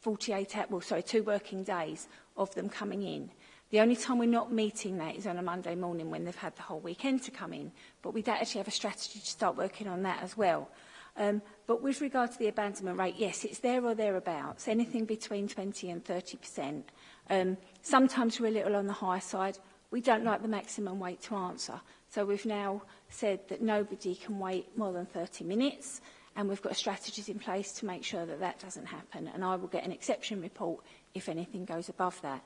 48, well, sorry, two working days of them coming in. The only time we're not meeting that is on a Monday morning when they've had the whole weekend to come in. But we don't actually have a strategy to start working on that as well. Um, but with regard to the abandonment rate, yes, it's there or thereabouts, anything between 20 and 30%. Um, sometimes we're a little on the higher side. We don't like the maximum wait to answer. So we've now said that nobody can wait more than 30 minutes and we've got strategies in place to make sure that that doesn't happen. And I will get an exception report if anything goes above that.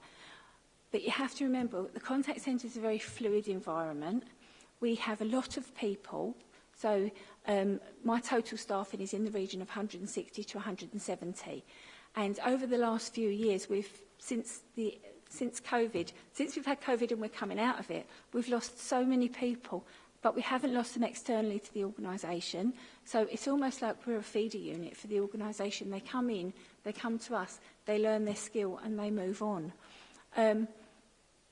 But you have to remember the contact centre is a very fluid environment. We have a lot of people. So um, my total staffing is in the region of 160 to 170. And over the last few years, we've since the since COVID, since we've had COVID and we're coming out of it, we've lost so many people, but we haven't lost them externally to the organisation. So it's almost like we're a feeder unit for the organisation. They come in, they come to us, they learn their skill and they move on. Um,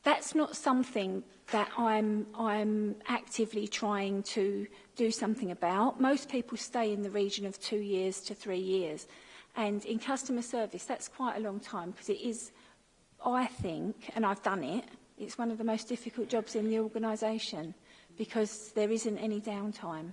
That's not something that I'm, I'm actively trying to do something about. Most people stay in the region of two years to three years. And in customer service, that's quite a long time because it is, I think, and I've done it, it's one of the most difficult jobs in the organisation because there isn't any downtime.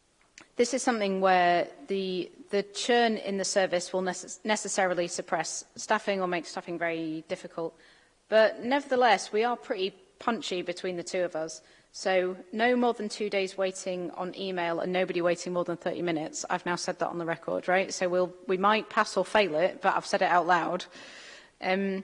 this is something where the the churn in the service will necess necessarily suppress staffing or make staffing very difficult. But nevertheless, we are pretty punchy between the two of us. So no more than two days waiting on email and nobody waiting more than 30 minutes. I've now said that on the record, right? So we'll, we might pass or fail it, but I've said it out loud. Um,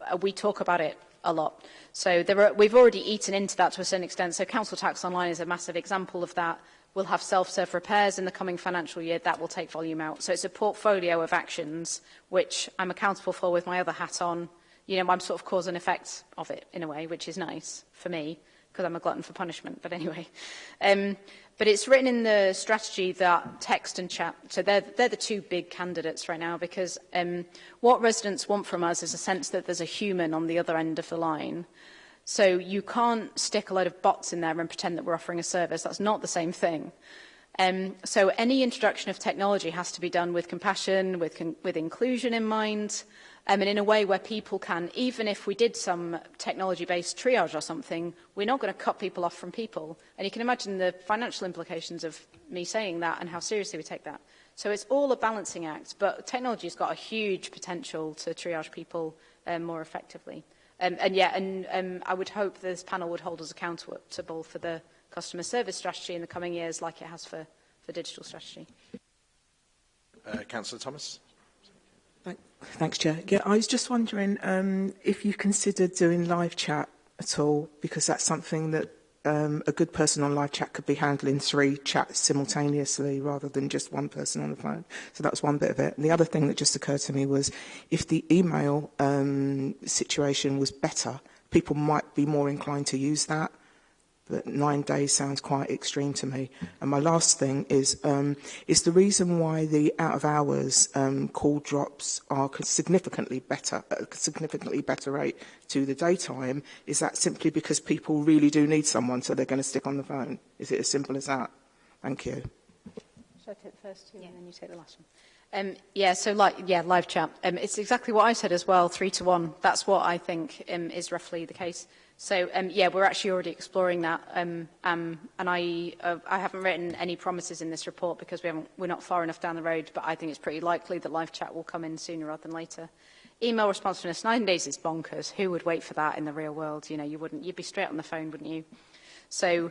Uh, we talk about it a lot. So are, we've already eaten into that to a certain extent. So council tax online is a massive example of that will have self-serve repairs in the coming financial year. That will take volume out. So it's a portfolio of actions which I'm accountable for with my other hat on. You know, I'm sort of cause and effect of it in a way, which is nice for me because I'm a glutton for punishment. But anyway, um, but it's written in the strategy that text and chat, so they're, they're the two big candidates right now because um, what residents want from us is a sense that there's a human on the other end of the line So you can't stick a load of bots in there and pretend that we're offering a service. That's not the same thing. Um, so any introduction of technology has to be done with compassion, with, con with inclusion in mind, um, and in a way where people can, even if we did some technology-based triage or something, we're not going to cut people off from people. And you can imagine the financial implications of me saying that and how seriously we take that. So it's all a balancing act, but technology's got a huge potential to triage people um, more effectively. Um, and yeah, and um, I would hope this panel would hold us accountable for the customer service strategy in the coming years, like it has for, for digital strategy. Uh, Councillor Thomas. Thanks, Chair. Yeah, I was just wondering um, if you considered doing live chat at all, because that's something that um, a good person on live chat could be handling three chats simultaneously rather than just one person on the phone. So that's one bit of it. And the other thing that just occurred to me was if the email um, situation was better, people might be more inclined to use that But nine days sounds quite extreme to me. And my last thing is, um, is the reason why the out of hours um, call drops are significantly better, at a significantly better rate to the daytime, is that simply because people really do need someone, so they're going to stick on the phone? Is it as simple as that? Thank you. Should I take the first two yeah. and then you take the last one? Um, yeah, so like, yeah, live chat. Um, it's exactly what I said as well, three to one. That's what I think um, is roughly the case. So um, yeah, we're actually already exploring that. Um, um, and I, uh, I haven't written any promises in this report because we haven't, we're not far enough down the road, but I think it's pretty likely that live chat will come in sooner rather than later. Email responsiveness, nine days is bonkers. Who would wait for that in the real world? You know, you wouldn't, you'd be straight on the phone, wouldn't you? So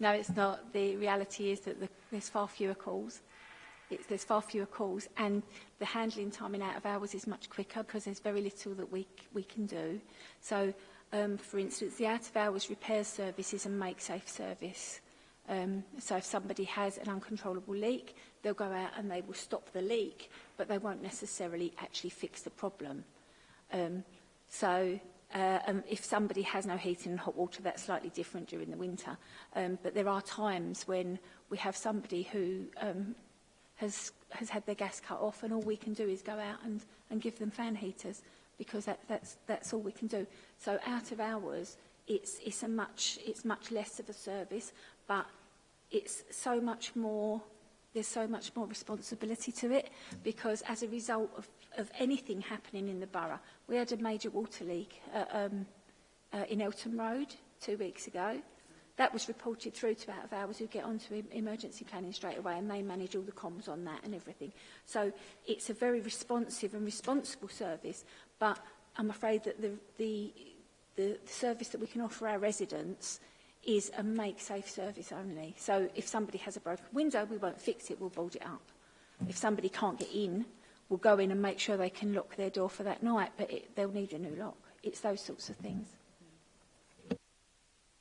no, it's not. The reality is that the, there's far fewer calls. It's, there's far fewer calls and the handling time in out of hours is much quicker because there's very little that we, we can do. So, um, for instance, the out of hours repair service is a make safe service. Um, so if somebody has an uncontrollable leak, they'll go out and they will stop the leak, but they won't necessarily actually fix the problem. Um, so uh, um, if somebody has no heating and hot water, that's slightly different during the winter. Um, but there are times when we have somebody who um, has has had their gas cut off, and all we can do is go out and, and give them fan heaters because that, that's that's all we can do. So out of hours, it's it's a much it's much less of a service, but it's so much more there's so much more responsibility to it because as a result of, of anything happening in the borough, we had a major water leak uh, um, uh, in Elton Road two weeks ago. That was reported through to out of hours who get onto emergency planning straight away and they manage all the comms on that and everything. So it's a very responsive and responsible service, but I'm afraid that the, the, the, the service that we can offer our residents is a make safe service only. So if somebody has a broken window, we won't fix it, we'll board it up. If somebody can't get in, we'll go in and make sure they can lock their door for that night, but it, they'll need a new lock. It's those sorts of things.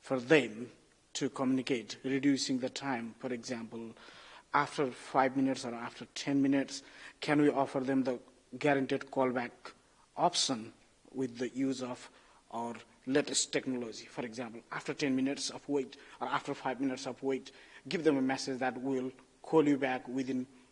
for them to communicate, reducing the time, for example, after five minutes or after 10 minutes, can we offer them the guaranteed callback option with the use of our latest technology. For example, after 10 minutes of wait or after five minutes of wait, give them a message that we'll call you back within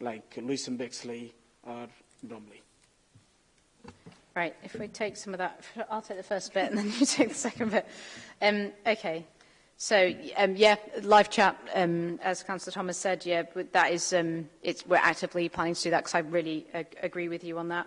like Lewis and Bexley or Bromley. Right, if we take some of that, I'll take the first bit and then you take the second bit. Um, okay, so um, yeah, live chat, um, as Councillor Thomas said, yeah, but that is, um, it's, we're actively planning to do that because I really ag agree with you on that.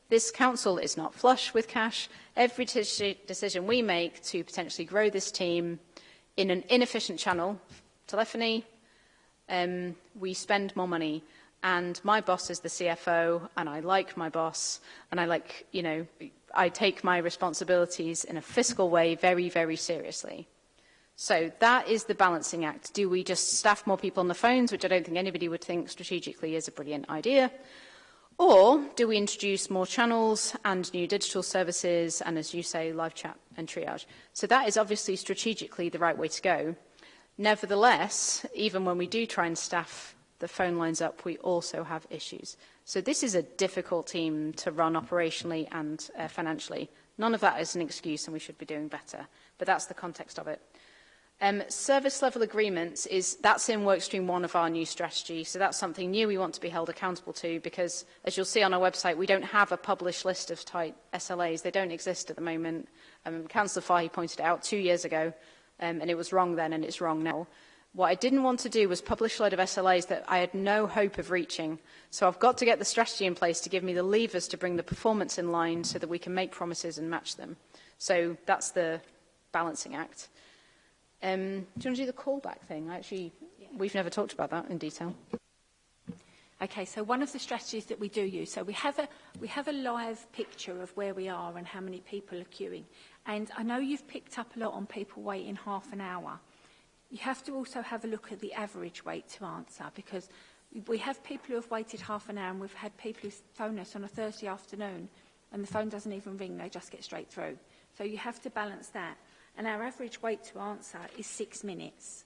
This council is not flush with cash. Every decision we make to potentially grow this team in an inefficient channel, telephony, um, we spend more money. And my boss is the CFO, and I like my boss, and I like, you know, I take my responsibilities in a fiscal way very, very seriously. So that is the balancing act. Do we just staff more people on the phones, which I don't think anybody would think strategically is a brilliant idea? Or do we introduce more channels and new digital services and, as you say, live chat and triage? So that is obviously strategically the right way to go. Nevertheless, even when we do try and staff the phone lines up, we also have issues. So this is a difficult team to run operationally and uh, financially. None of that is an excuse and we should be doing better. But that's the context of it. Um, service level agreements is that's in workstream one of our new strategy. So that's something new we want to be held accountable to because as you'll see on our website, we don't have a published list of tight SLAs. They don't exist at the moment. Um, Councillor Fahey pointed it out two years ago um, and it was wrong then and it's wrong now. What I didn't want to do was publish a load of SLAs that I had no hope of reaching. So I've got to get the strategy in place to give me the levers to bring the performance in line so that we can make promises and match them. So that's the balancing act. Um, do you want to do the callback thing? I actually, yeah. we've never talked about that in detail. Okay, so one of the strategies that we do use, so we have a we have a live picture of where we are and how many people are queuing. And I know you've picked up a lot on people waiting half an hour you have to also have a look at the average wait to answer because we have people who have waited half an hour and we've had people who phone us on a Thursday afternoon and the phone doesn't even ring, they just get straight through. So you have to balance that. And our average wait to answer is six minutes.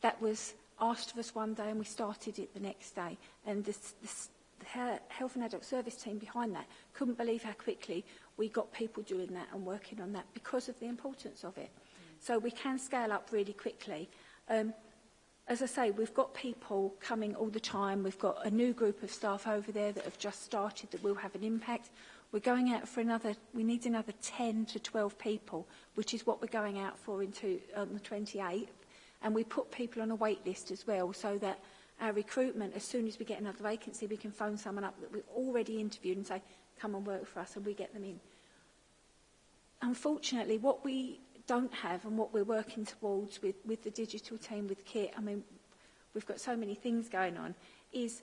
that was asked of us one day and we started it the next day. And this, this, the Health and Adult Service team behind that couldn't believe how quickly we got people doing that and working on that because of the importance of it. Mm. So we can scale up really quickly. Um, as I say, we've got people coming all the time. We've got a new group of staff over there that have just started that will have an impact. We're going out for another, we need another 10 to 12 people, which is what we're going out for into, on the 28th. And we put people on a wait list as well so that our recruitment, as soon as we get another vacancy, we can phone someone up that we've already interviewed and say, come and work for us and we get them in. Unfortunately, what we don't have and what we're working towards with, with the digital team, with KIT, I mean, we've got so many things going on, is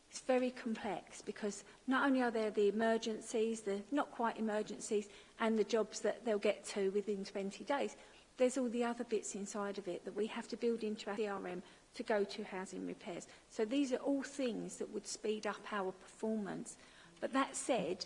It's very complex because not only are there the emergencies, the not quite emergencies, and the jobs that they'll get to within 20 days, there's all the other bits inside of it that we have to build into our CRM to go to housing repairs. So these are all things that would speed up our performance. But that said,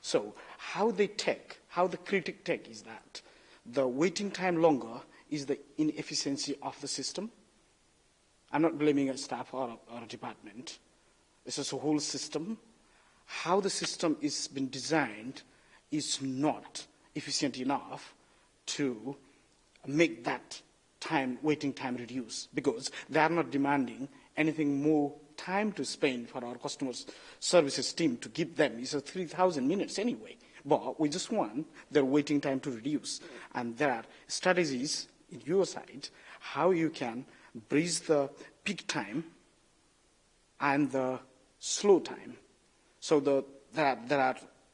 So how they take, how the critic take is that the waiting time longer is the inefficiency of the system. I'm not blaming a staff or a, or a department. This is a whole system. How the system is been designed is not efficient enough to make that time, waiting time reduce because they are not demanding anything more time to spend for our customers services team to give them is 3,000 minutes anyway. But we just want their waiting time to reduce. And there are strategies in your side how you can bridge the peak time and the slow time. So the, there, are, there are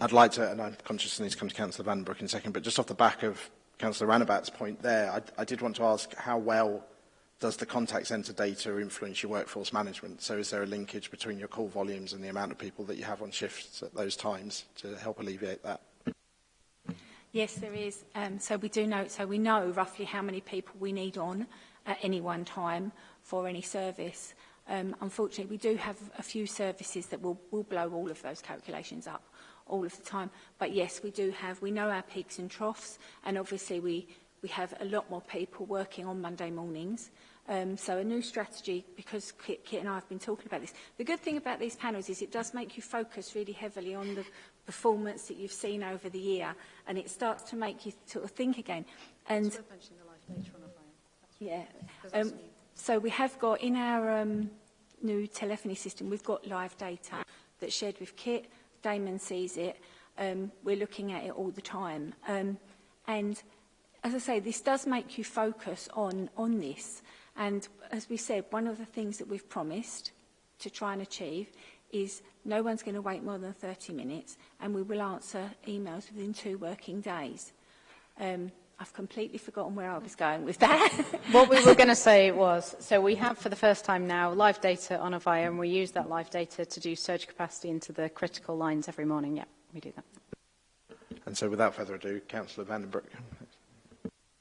I'd like to, and I'm conscious I need to come to Councillor Vandenbroek in a second, but just off the back of Councillor Ranabat's point there, I, I did want to ask how well does the contact center data influence your workforce management? So is there a linkage between your call volumes and the amount of people that you have on shifts at those times to help alleviate that? Yes, there is. Um, so we do know, so we know roughly how many people we need on at any one time for any service. Um, unfortunately, we do have a few services that will, will blow all of those calculations up all of the time. But yes, we do have, we know our peaks and troughs, and obviously we, we have a lot more people working on Monday mornings Um, so a new strategy, because Kit, Kit and I have been talking about this. The good thing about these panels is it does make you focus really heavily on the performance that you've seen over the year, and it starts to make you sort of think again. And yeah. Um, so we have got in our um, new telephony system, we've got live data that's shared with Kit. Damon sees it. Um, we're looking at it all the time. Um, and as I say, this does make you focus on, on this. And as we said, one of the things that we've promised to try and achieve is no one's going to wait more than 30 minutes and we will answer emails within two working days. Um, I've completely forgotten where I was going with that. what we were going to say was, so we have for the first time now live data on Avaya and we use that live data to do surge capacity into the critical lines every morning. Yeah, we do that. And so without further ado, Councillor Vandenbroek.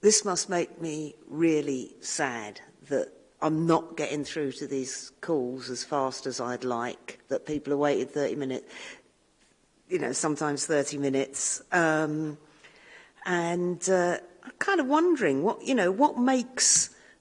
this must make me really sad that I'm not getting through to these calls as fast as I'd like, that people are waiting 30 minutes you know, sometimes 30 minutes. Um, and uh, I'm kind of wondering what, you know, what makes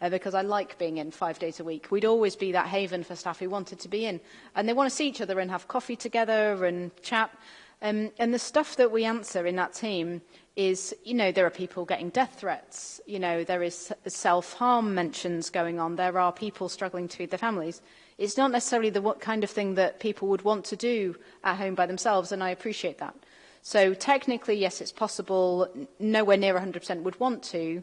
uh, because I like being in five days a week. We'd always be that haven for staff who wanted to be in. And they want to see each other and have coffee together and chat. Um, and the stuff that we answer in that team is, you know, there are people getting death threats. You know, there is self-harm mentions going on. There are people struggling to feed their families. It's not necessarily the what kind of thing that people would want to do at home by themselves, and I appreciate that. So technically, yes, it's possible. Nowhere near 100% would want to,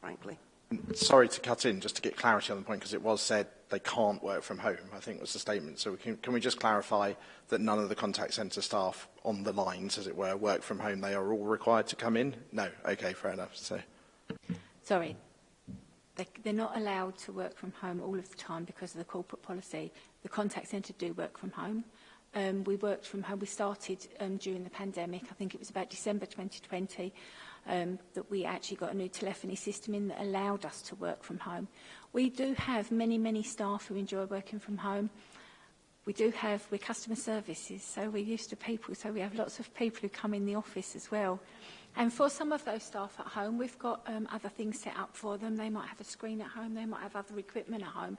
frankly. Sorry to cut in, just to get clarity on the point, because it was said they can't work from home, I think was the statement. So we can, can we just clarify that none of the contact centre staff on the lines, as it were, work from home? They are all required to come in? No. Okay, fair enough. So. Sorry, they, they're not allowed to work from home all of the time because of the corporate policy. The contact centre do work from home. Um, we worked from home. We started um, during the pandemic. I think it was about December 2020 um, that we actually got a new telephony system in that allowed us to work from home. We do have many, many staff who enjoy working from home. We do have, we're customer services, so we're used to people, so we have lots of people who come in the office as well. And for some of those staff at home, we've got um, other things set up for them. They might have a screen at home, they might have other equipment at home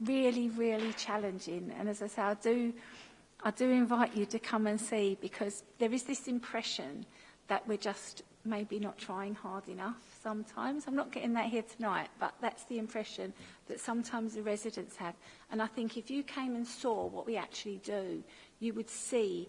really, really challenging. And as I say, I do, I do invite you to come and see because there is this impression that we're just maybe not trying hard enough sometimes. I'm not getting that here tonight, but that's the impression that sometimes the residents have. And I think if you came and saw what we actually do, you would see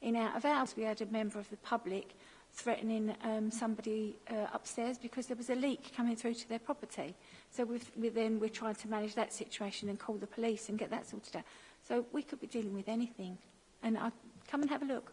In Out of Hours, we had a member of the public threatening um, somebody uh, upstairs because there was a leak coming through to their property. So we've, we then we're trying to manage that situation and call the police and get that sorted out. So we could be dealing with anything. And I, come and have a look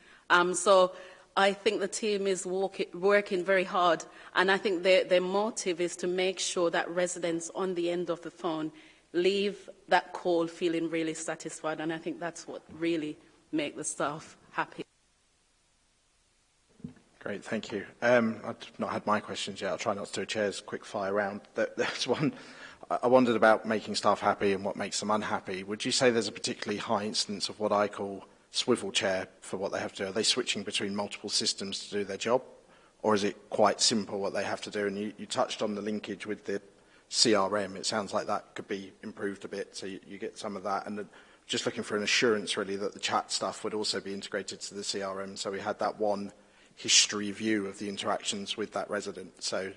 Um, so I think the team is work, working very hard and I think their, their motive is to make sure that residents on the end of the phone leave that call feeling really satisfied and I think that's what really make the staff happy. Great, thank you. Um, I've not had my questions yet. I'll try not to do a chair's quick fire round. There's one I wondered about making staff happy and what makes them unhappy. Would you say there's a particularly high instance of what I call swivel chair for what they have to do? Are they switching between multiple systems to do their job? Or is it quite simple what they have to do? And you, you touched on the linkage with the CRM. It sounds like that could be improved a bit, so you, you get some of that. And the, just looking for an assurance, really, that the chat stuff would also be integrated to the CRM. So we had that one history view of the interactions with that resident. So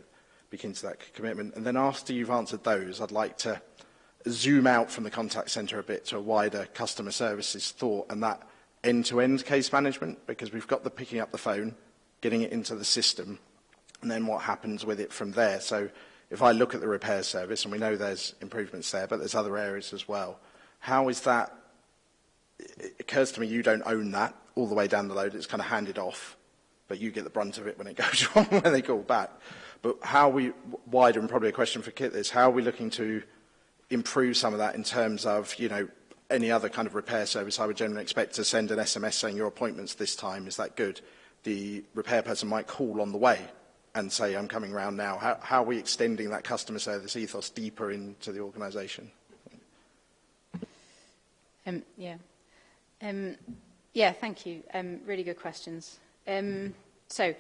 begin to that commitment. And then after you've answered those, I'd like to zoom out from the contact center a bit to a wider customer services thought. And that end-to-end case management because we've got the picking up the phone, getting it into the system, and then what happens with it from there. So if I look at the repair service, and we know there's improvements there, but there's other areas as well, how is that, it occurs to me you don't own that all the way down the load, it's kind of handed off, but you get the brunt of it when it goes wrong, when they call back. But how we, wider and probably a question for Kit is, how are we looking to improve some of that in terms of, you know, any other kind of repair service, I would generally expect to send an SMS saying your appointment's this time, is that good? The repair person might call on the way and say, I'm coming round now. How, how are we extending that customer service ethos deeper into the organisation? Um, yeah. Um, yeah, thank you. Um, really good questions. Um, so,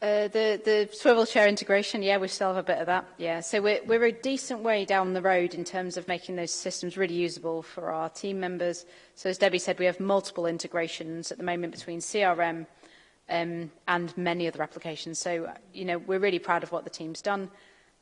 Uh, the, the swivel chair integration, yeah, we still have a bit of that. Yeah, so we're, we're a decent way down the road in terms of making those systems really usable for our team members. So as Debbie said, we have multiple integrations at the moment between CRM um, and many other applications. So, you know, we're really proud of what the team's done.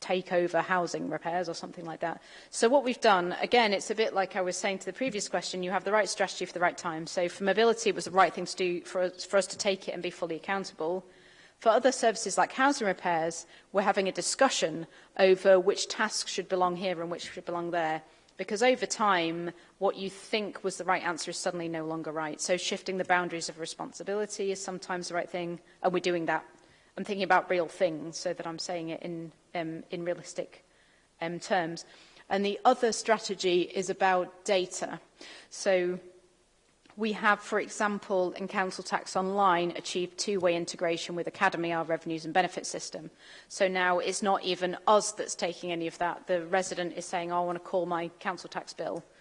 take over housing repairs or something like that. So what we've done, again, it's a bit like I was saying to the previous question, you have the right strategy for the right time. So for mobility, it was the right thing to do for us, for us to take it and be fully accountable. For other services like housing repairs, we're having a discussion over which tasks should belong here and which should belong there. Because over time, what you think was the right answer is suddenly no longer right. So shifting the boundaries of responsibility is sometimes the right thing, and we're doing that. I'm thinking about real things so that I'm saying it in, um, in realistic um, terms. And the other strategy is about data. So We have, for example, in Council Tax Online, achieved two-way integration with Academy, our revenues and benefits system. So now it's not even us that's taking any of that. The resident is saying, oh, I want to call my Council Tax bill.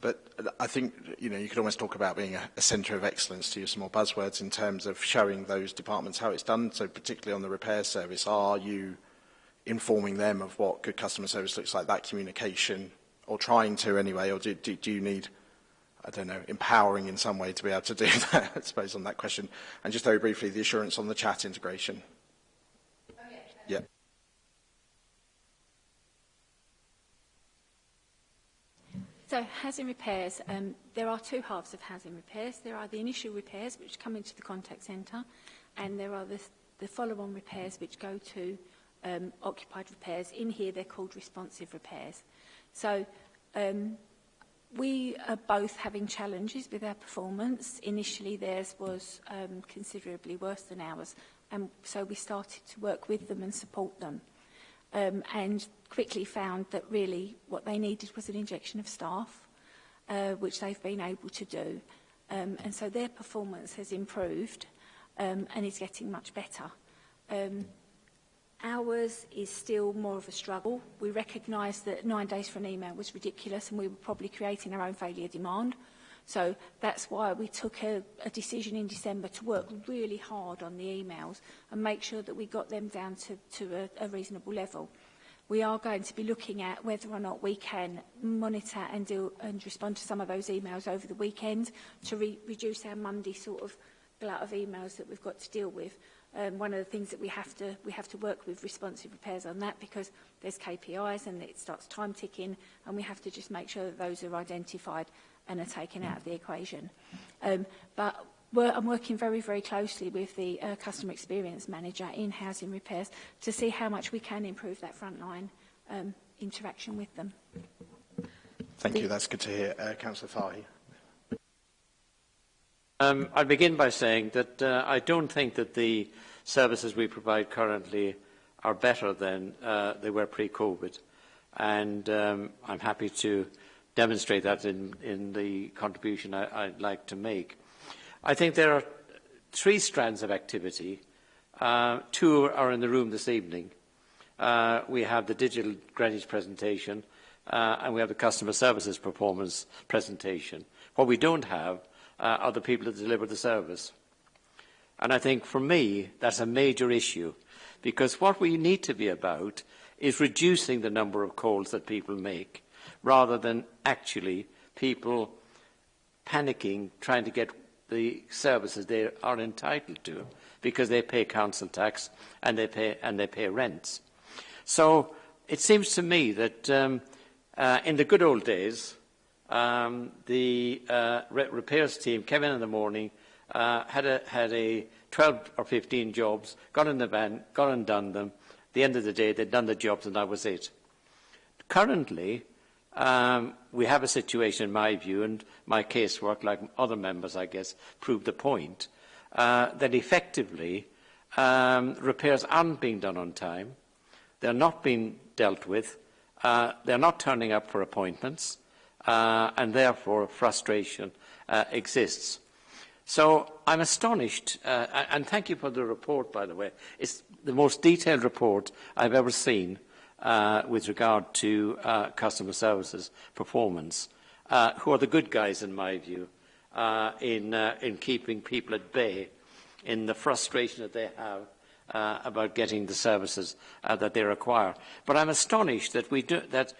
But I think, you know, you could almost talk about being a, a centre of excellence to use some more buzzwords in terms of showing those departments how it's done. So particularly on the repair service, are you informing them of what good customer service looks like, that communication, or trying to anyway, or do, do, do you need – I don't know, empowering in some way to be able to do that, I suppose, on that question. And just very briefly, the assurance on the chat integration. Oh, yeah. yeah. So housing repairs, um, there are two halves of housing repairs. There are the initial repairs which come into the contact centre and there are the, the follow-on repairs which go to um, occupied repairs. In here they're called responsive repairs. So um, we are both having challenges with our performance. Initially, theirs was um, considerably worse than ours, and so we started to work with them and support them. Um, and quickly found that really what they needed was an injection of staff, uh, which they've been able to do. Um, and so their performance has improved um, and is getting much better. Um, Ours is still more of a struggle. We recognise that nine days for an email was ridiculous and we were probably creating our own failure demand. So that's why we took a, a decision in December to work really hard on the emails and make sure that we got them down to, to a, a reasonable level. We are going to be looking at whether or not we can monitor and, do, and respond to some of those emails over the weekend to re reduce our Monday sort of glut of emails that we've got to deal with um, one of the things that we have to we have to work with responsive repairs on that because there's KPIs and it starts time ticking and we have to just make sure that those are identified and are taken out of the equation. Um, but we're, I'm working very, very closely with the uh, customer experience manager in housing repairs to see how much we can improve that frontline um, interaction with them. Thank the, you. That's good to hear. Uh, Councillor Fahy. Um, I'll begin by saying that uh, I don't think that the services we provide currently are better than uh, they were pre-COVID. And um, I'm happy to demonstrate that in, in the contribution I, I'd like to make. I think there are three strands of activity. Uh, two are in the room this evening. Uh, we have the digital Greenwich presentation uh, and we have the customer services performance presentation. What we don't have uh, are the people that deliver the service. And I think for me, that's a major issue because what we need to be about is reducing the number of calls that people make rather than actually people panicking trying to get the services they are entitled to because they pay council tax and they pay, and they pay rents. So it seems to me that um, uh, in the good old days, um, the uh, re repairs team came in in the morning, uh, had, a, had a 12 or 15 jobs, got in the van, got and done them. At the end of the day, they'd done the jobs and that was it. Currently, um, we have a situation, in my view, and my casework, like other members, I guess, proved the point, uh, that effectively um, repairs aren't being done on time. They're not being dealt with. Uh, they're not turning up for appointments uh, and therefore frustration uh, exists. So I'm astonished, uh, and thank you for the report, by the way. It's the most detailed report I've ever seen uh, with regard to uh, customer services performance, uh, who are the good guys, in my view, uh, in, uh, in keeping people at bay in the frustration that they have uh, about getting the services uh, that they require. But I'm astonished that we do that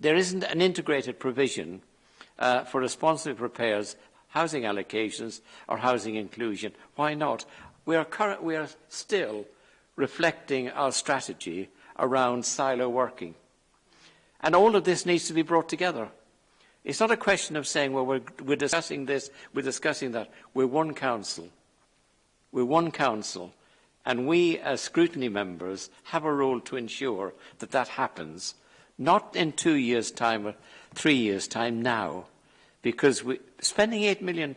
There isn't an integrated provision uh, for responsive repairs, housing allocations or housing inclusion. Why not? We are, current, we are still reflecting our strategy around silo working. And all of this needs to be brought together. It's not a question of saying, well, we're, we're discussing this, we're discussing that. We're one council. We're one council. And we, as scrutiny members, have a role to ensure that that happens not in two years' time or three years' time now, because we, spending £8 million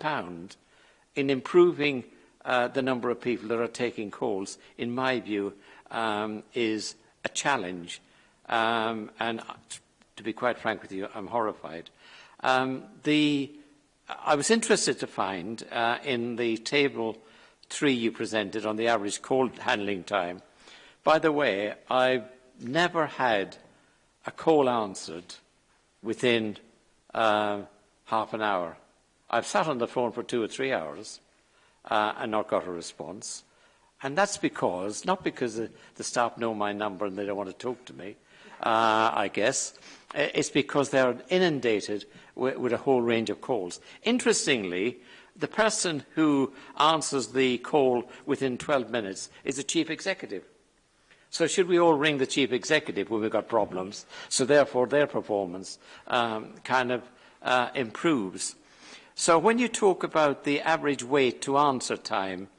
in improving uh, the number of people that are taking calls, in my view, um, is a challenge. Um, and uh, to be quite frank with you, I'm horrified. Um, the, I was interested to find uh, in the table three you presented on the average call handling time. By the way, I've never had a call answered within uh, half an hour. I've sat on the phone for two or three hours uh, and not got a response. And that's because, not because the, staff know my number and they don't want to talk to me, uh, I guess. It's because they're inundated with, with, a whole range of calls. Interestingly, the person who answers the call within 12 minutes is the chief executive. So should we all ring the chief executive when we've got problems? So therefore their performance um, kind of uh, improves. So when you talk about the average wait to answer time,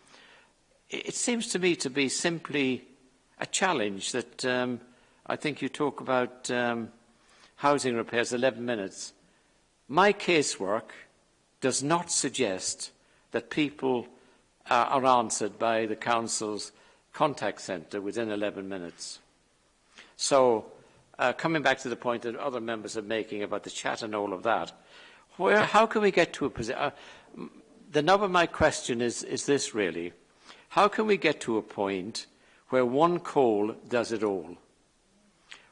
it seems to me to be simply a challenge that um, I think you talk about um, housing repairs, 11 minutes. My casework does not suggest that people uh, are answered by the council's contact centre within 11 minutes. So uh, coming back to the point that other members are making about the chat and all of that, where, how can we get to a position? Uh, the nub of my question is, is this really. How can we get to a point where one call does it all?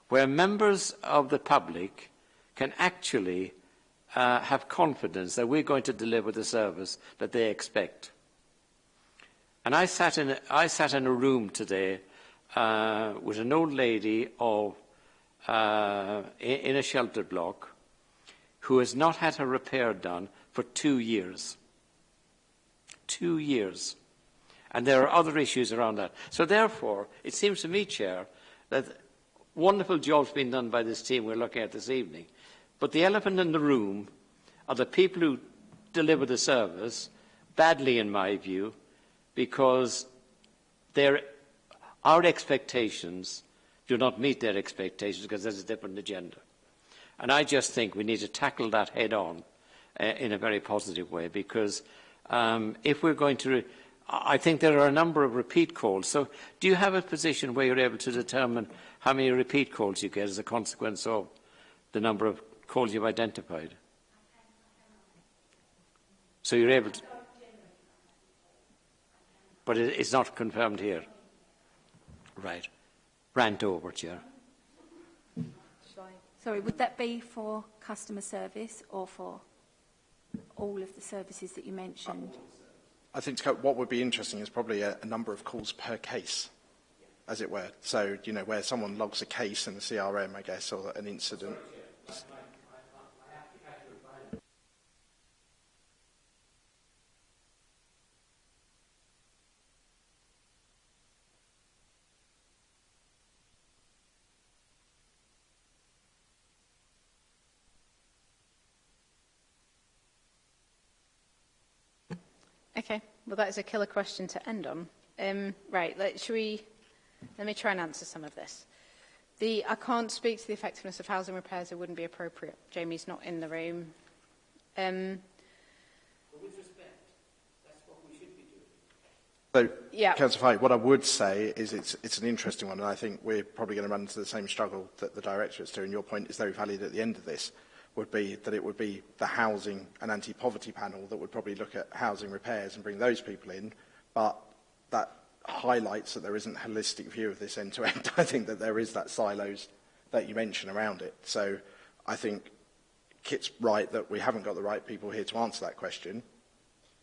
Where members of the public can actually uh, have confidence that we're going to deliver the service that they expect. And I sat in a, I sat in a room today uh, with an old lady of, uh, in a shelter block who has not had her repair done for two years. Two years. And there are other issues around that. So therefore, it seems to me, Chair, that wonderful job's been done by this team we're looking at this evening. But the elephant in the room are the people who deliver the service, badly in my view, because their, our expectations do not meet their expectations because there's a different agenda. And I just think we need to tackle that head on uh, in a very positive way because um, if we're going to... I think there are a number of repeat calls. So do you have a position where you're able to determine how many repeat calls you get as a consequence of the number of calls you've identified? So you're able to but it is not confirmed here. Right. Rant over, Chair. Sorry, would that be for customer service or for all of the services that you mentioned? I think what would be interesting is probably a, a number of calls per case, as it were. So, you know, where someone logs a case in the CRM, I guess, or an incident. Sorry, Okay. Well, that is a killer question to end on. Um, right. Let, should we, let me try and answer some of this. The, I can't speak to the effectiveness of housing repairs. It wouldn't be appropriate. Jamie's not in the room. Um, So, yeah. Councillor Fahey, what I would say is it's, it's an interesting one, and I think we're probably going to run into the same struggle that the Directorate's doing. Your point is very valid at the end of this would be that it would be the housing and anti-poverty panel that would probably look at housing repairs and bring those people in. But that highlights that there isn't a holistic view of this end to end. I think that there is that silos that you mention around it. So I think Kit's right that we haven't got the right people here to answer that question.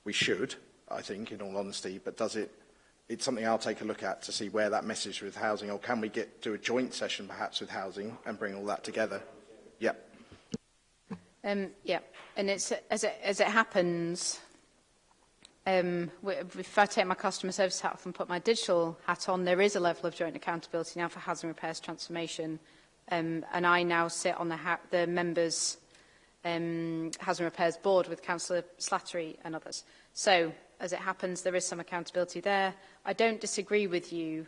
We should, I think, in all honesty, but does it, it's something I'll take a look at to see where that message with housing, or can we get to a joint session perhaps with housing and bring all that together? Yep. Um, yeah, and it's as it, as it happens, um, if I take my customer service hat off and put my digital hat on, there is a level of joint accountability now for housing repairs transformation. Um, and I now sit on the, the members' um, housing repairs board with Councillor Slattery and others. So, as it happens, there is some accountability there. I don't disagree with you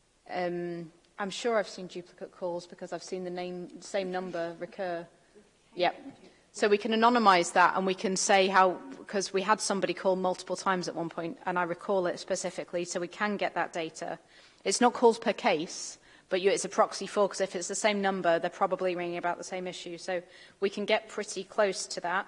um, I'm sure I've seen duplicate calls because I've seen the name, same number recur. Yep. So we can anonymize that and we can say how, because we had somebody call multiple times at one point and I recall it specifically, so we can get that data. It's not calls per case, but you, it's a proxy for, because if it's the same number, they're probably ringing about the same issue. So we can get pretty close to that.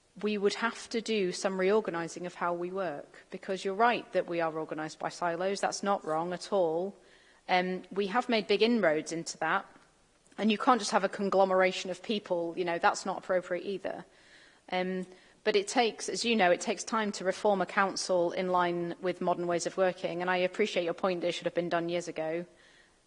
we would have to do some reorganising of how we work, because you're right that we are organised by silos. That's not wrong at all. Um, we have made big inroads into that, and you can't just have a conglomeration of people. You know, that's not appropriate either. Um, but it takes, as you know, it takes time to reform a council in line with modern ways of working, and I appreciate your point that it should have been done years ago.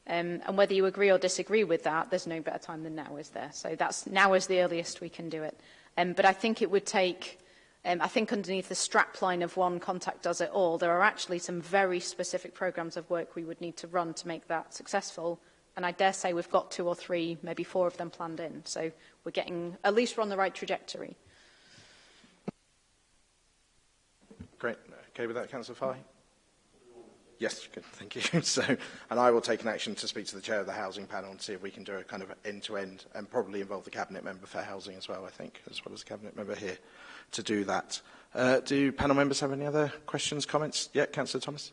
Um, and whether you agree or disagree with that, there's no better time than now, is there? So that's now is the earliest we can do it. Um, but I think it would take, um, I think underneath the strap line of one contact does it all, there are actually some very specific programs of work we would need to run to make that successful. And I dare say we've got two or three, maybe four of them planned in. So we're getting, at least we're on the right trajectory. Great. Okay with that, Councillor Fahey? Yes, good, thank you. so, and I will take an action to speak to the chair of the housing panel and see if we can do a kind of end-to-end -end and probably involve the cabinet member for housing as well, I think, as well as the cabinet member here to do that. Uh, do panel members have any other questions, comments? Yeah, Councillor Thomas.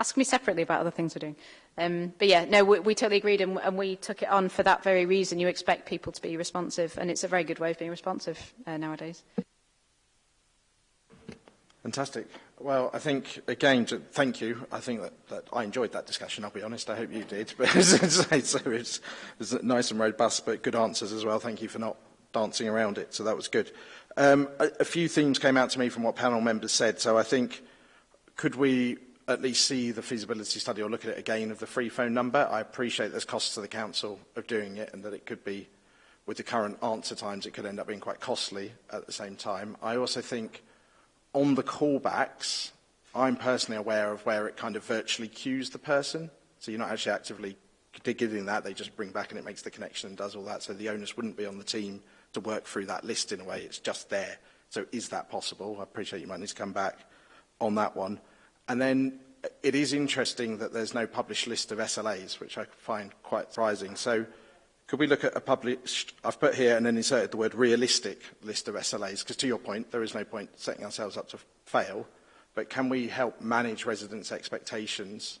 Ask me separately about other things we're doing. Um, but yeah, no, we, we totally agreed, and, and we took it on for that very reason. You expect people to be responsive, and it's a very good way of being responsive uh, nowadays. Fantastic. Well, I think, again, thank you. I think that, that I enjoyed that discussion, I'll be honest. I hope you did. But so it's, it's nice and robust, but good answers as well. Thank you for not dancing around it. So that was good. Um, a, a few themes came out to me from what panel members said. So I think, could we at least see the feasibility study or look at it again of the free phone number? I appreciate there's costs to the council of doing it and that it could be, with the current answer times, it could end up being quite costly at the same time. I also think on the callbacks, I'm personally aware of where it kind of virtually cues the person. So you're not actually actively giving that. They just bring back and it makes the connection and does all that. So the onus wouldn't be on the team to work through that list in a way. It's just there. So is that possible? I appreciate you might need to come back on that one. And then it is interesting that there's no published list of SLAs, which I find quite surprising. So could we look at a published, I've put here and then inserted the word realistic list of SLAs, because to your point, there is no point setting ourselves up to fail, but can we help manage residents' expectations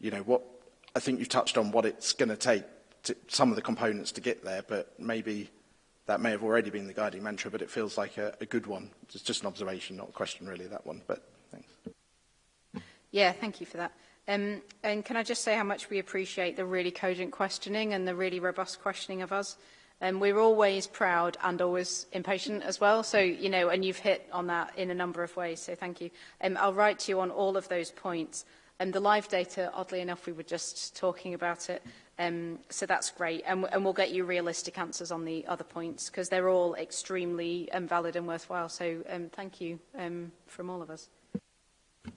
You know, what I think you've touched on what it's going to take, to, some of the components to get there, but maybe that may have already been the guiding mantra, but it feels like a, a good one. It's just an observation, not a question really, that one, but thanks. Yeah, thank you for that. Um, and can I just say how much we appreciate the really cogent questioning and the really robust questioning of us? Um, we're always proud and always impatient as well. So, you know, and you've hit on that in a number of ways. So thank you. Um, I'll write to you on all of those points. And um, the live data, oddly enough, we were just talking about it. Um, so that's great. And, and we'll get you realistic answers on the other points because they're all extremely um, valid and worthwhile. So um, thank you um, from all of us.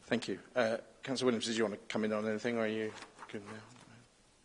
Thank you. Uh, Councillor Williams, did you want to come in on anything, or are you good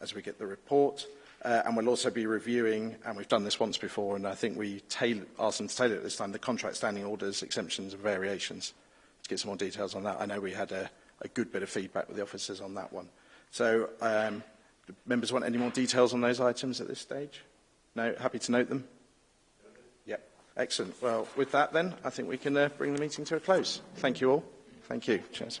as we get the report. Uh, and we'll also be reviewing, and we've done this once before, and I think we asked them to tailor it this time, the contract standing orders, exemptions and variations. To get some more details on that, I know we had a, a good bit of feedback with the officers on that one. So, um, do members want any more details on those items at this stage? No? Happy to note them? Yep. Excellent. Well, with that then, I think we can uh, bring the meeting to a close. Thank you all. Thank you. Cheers.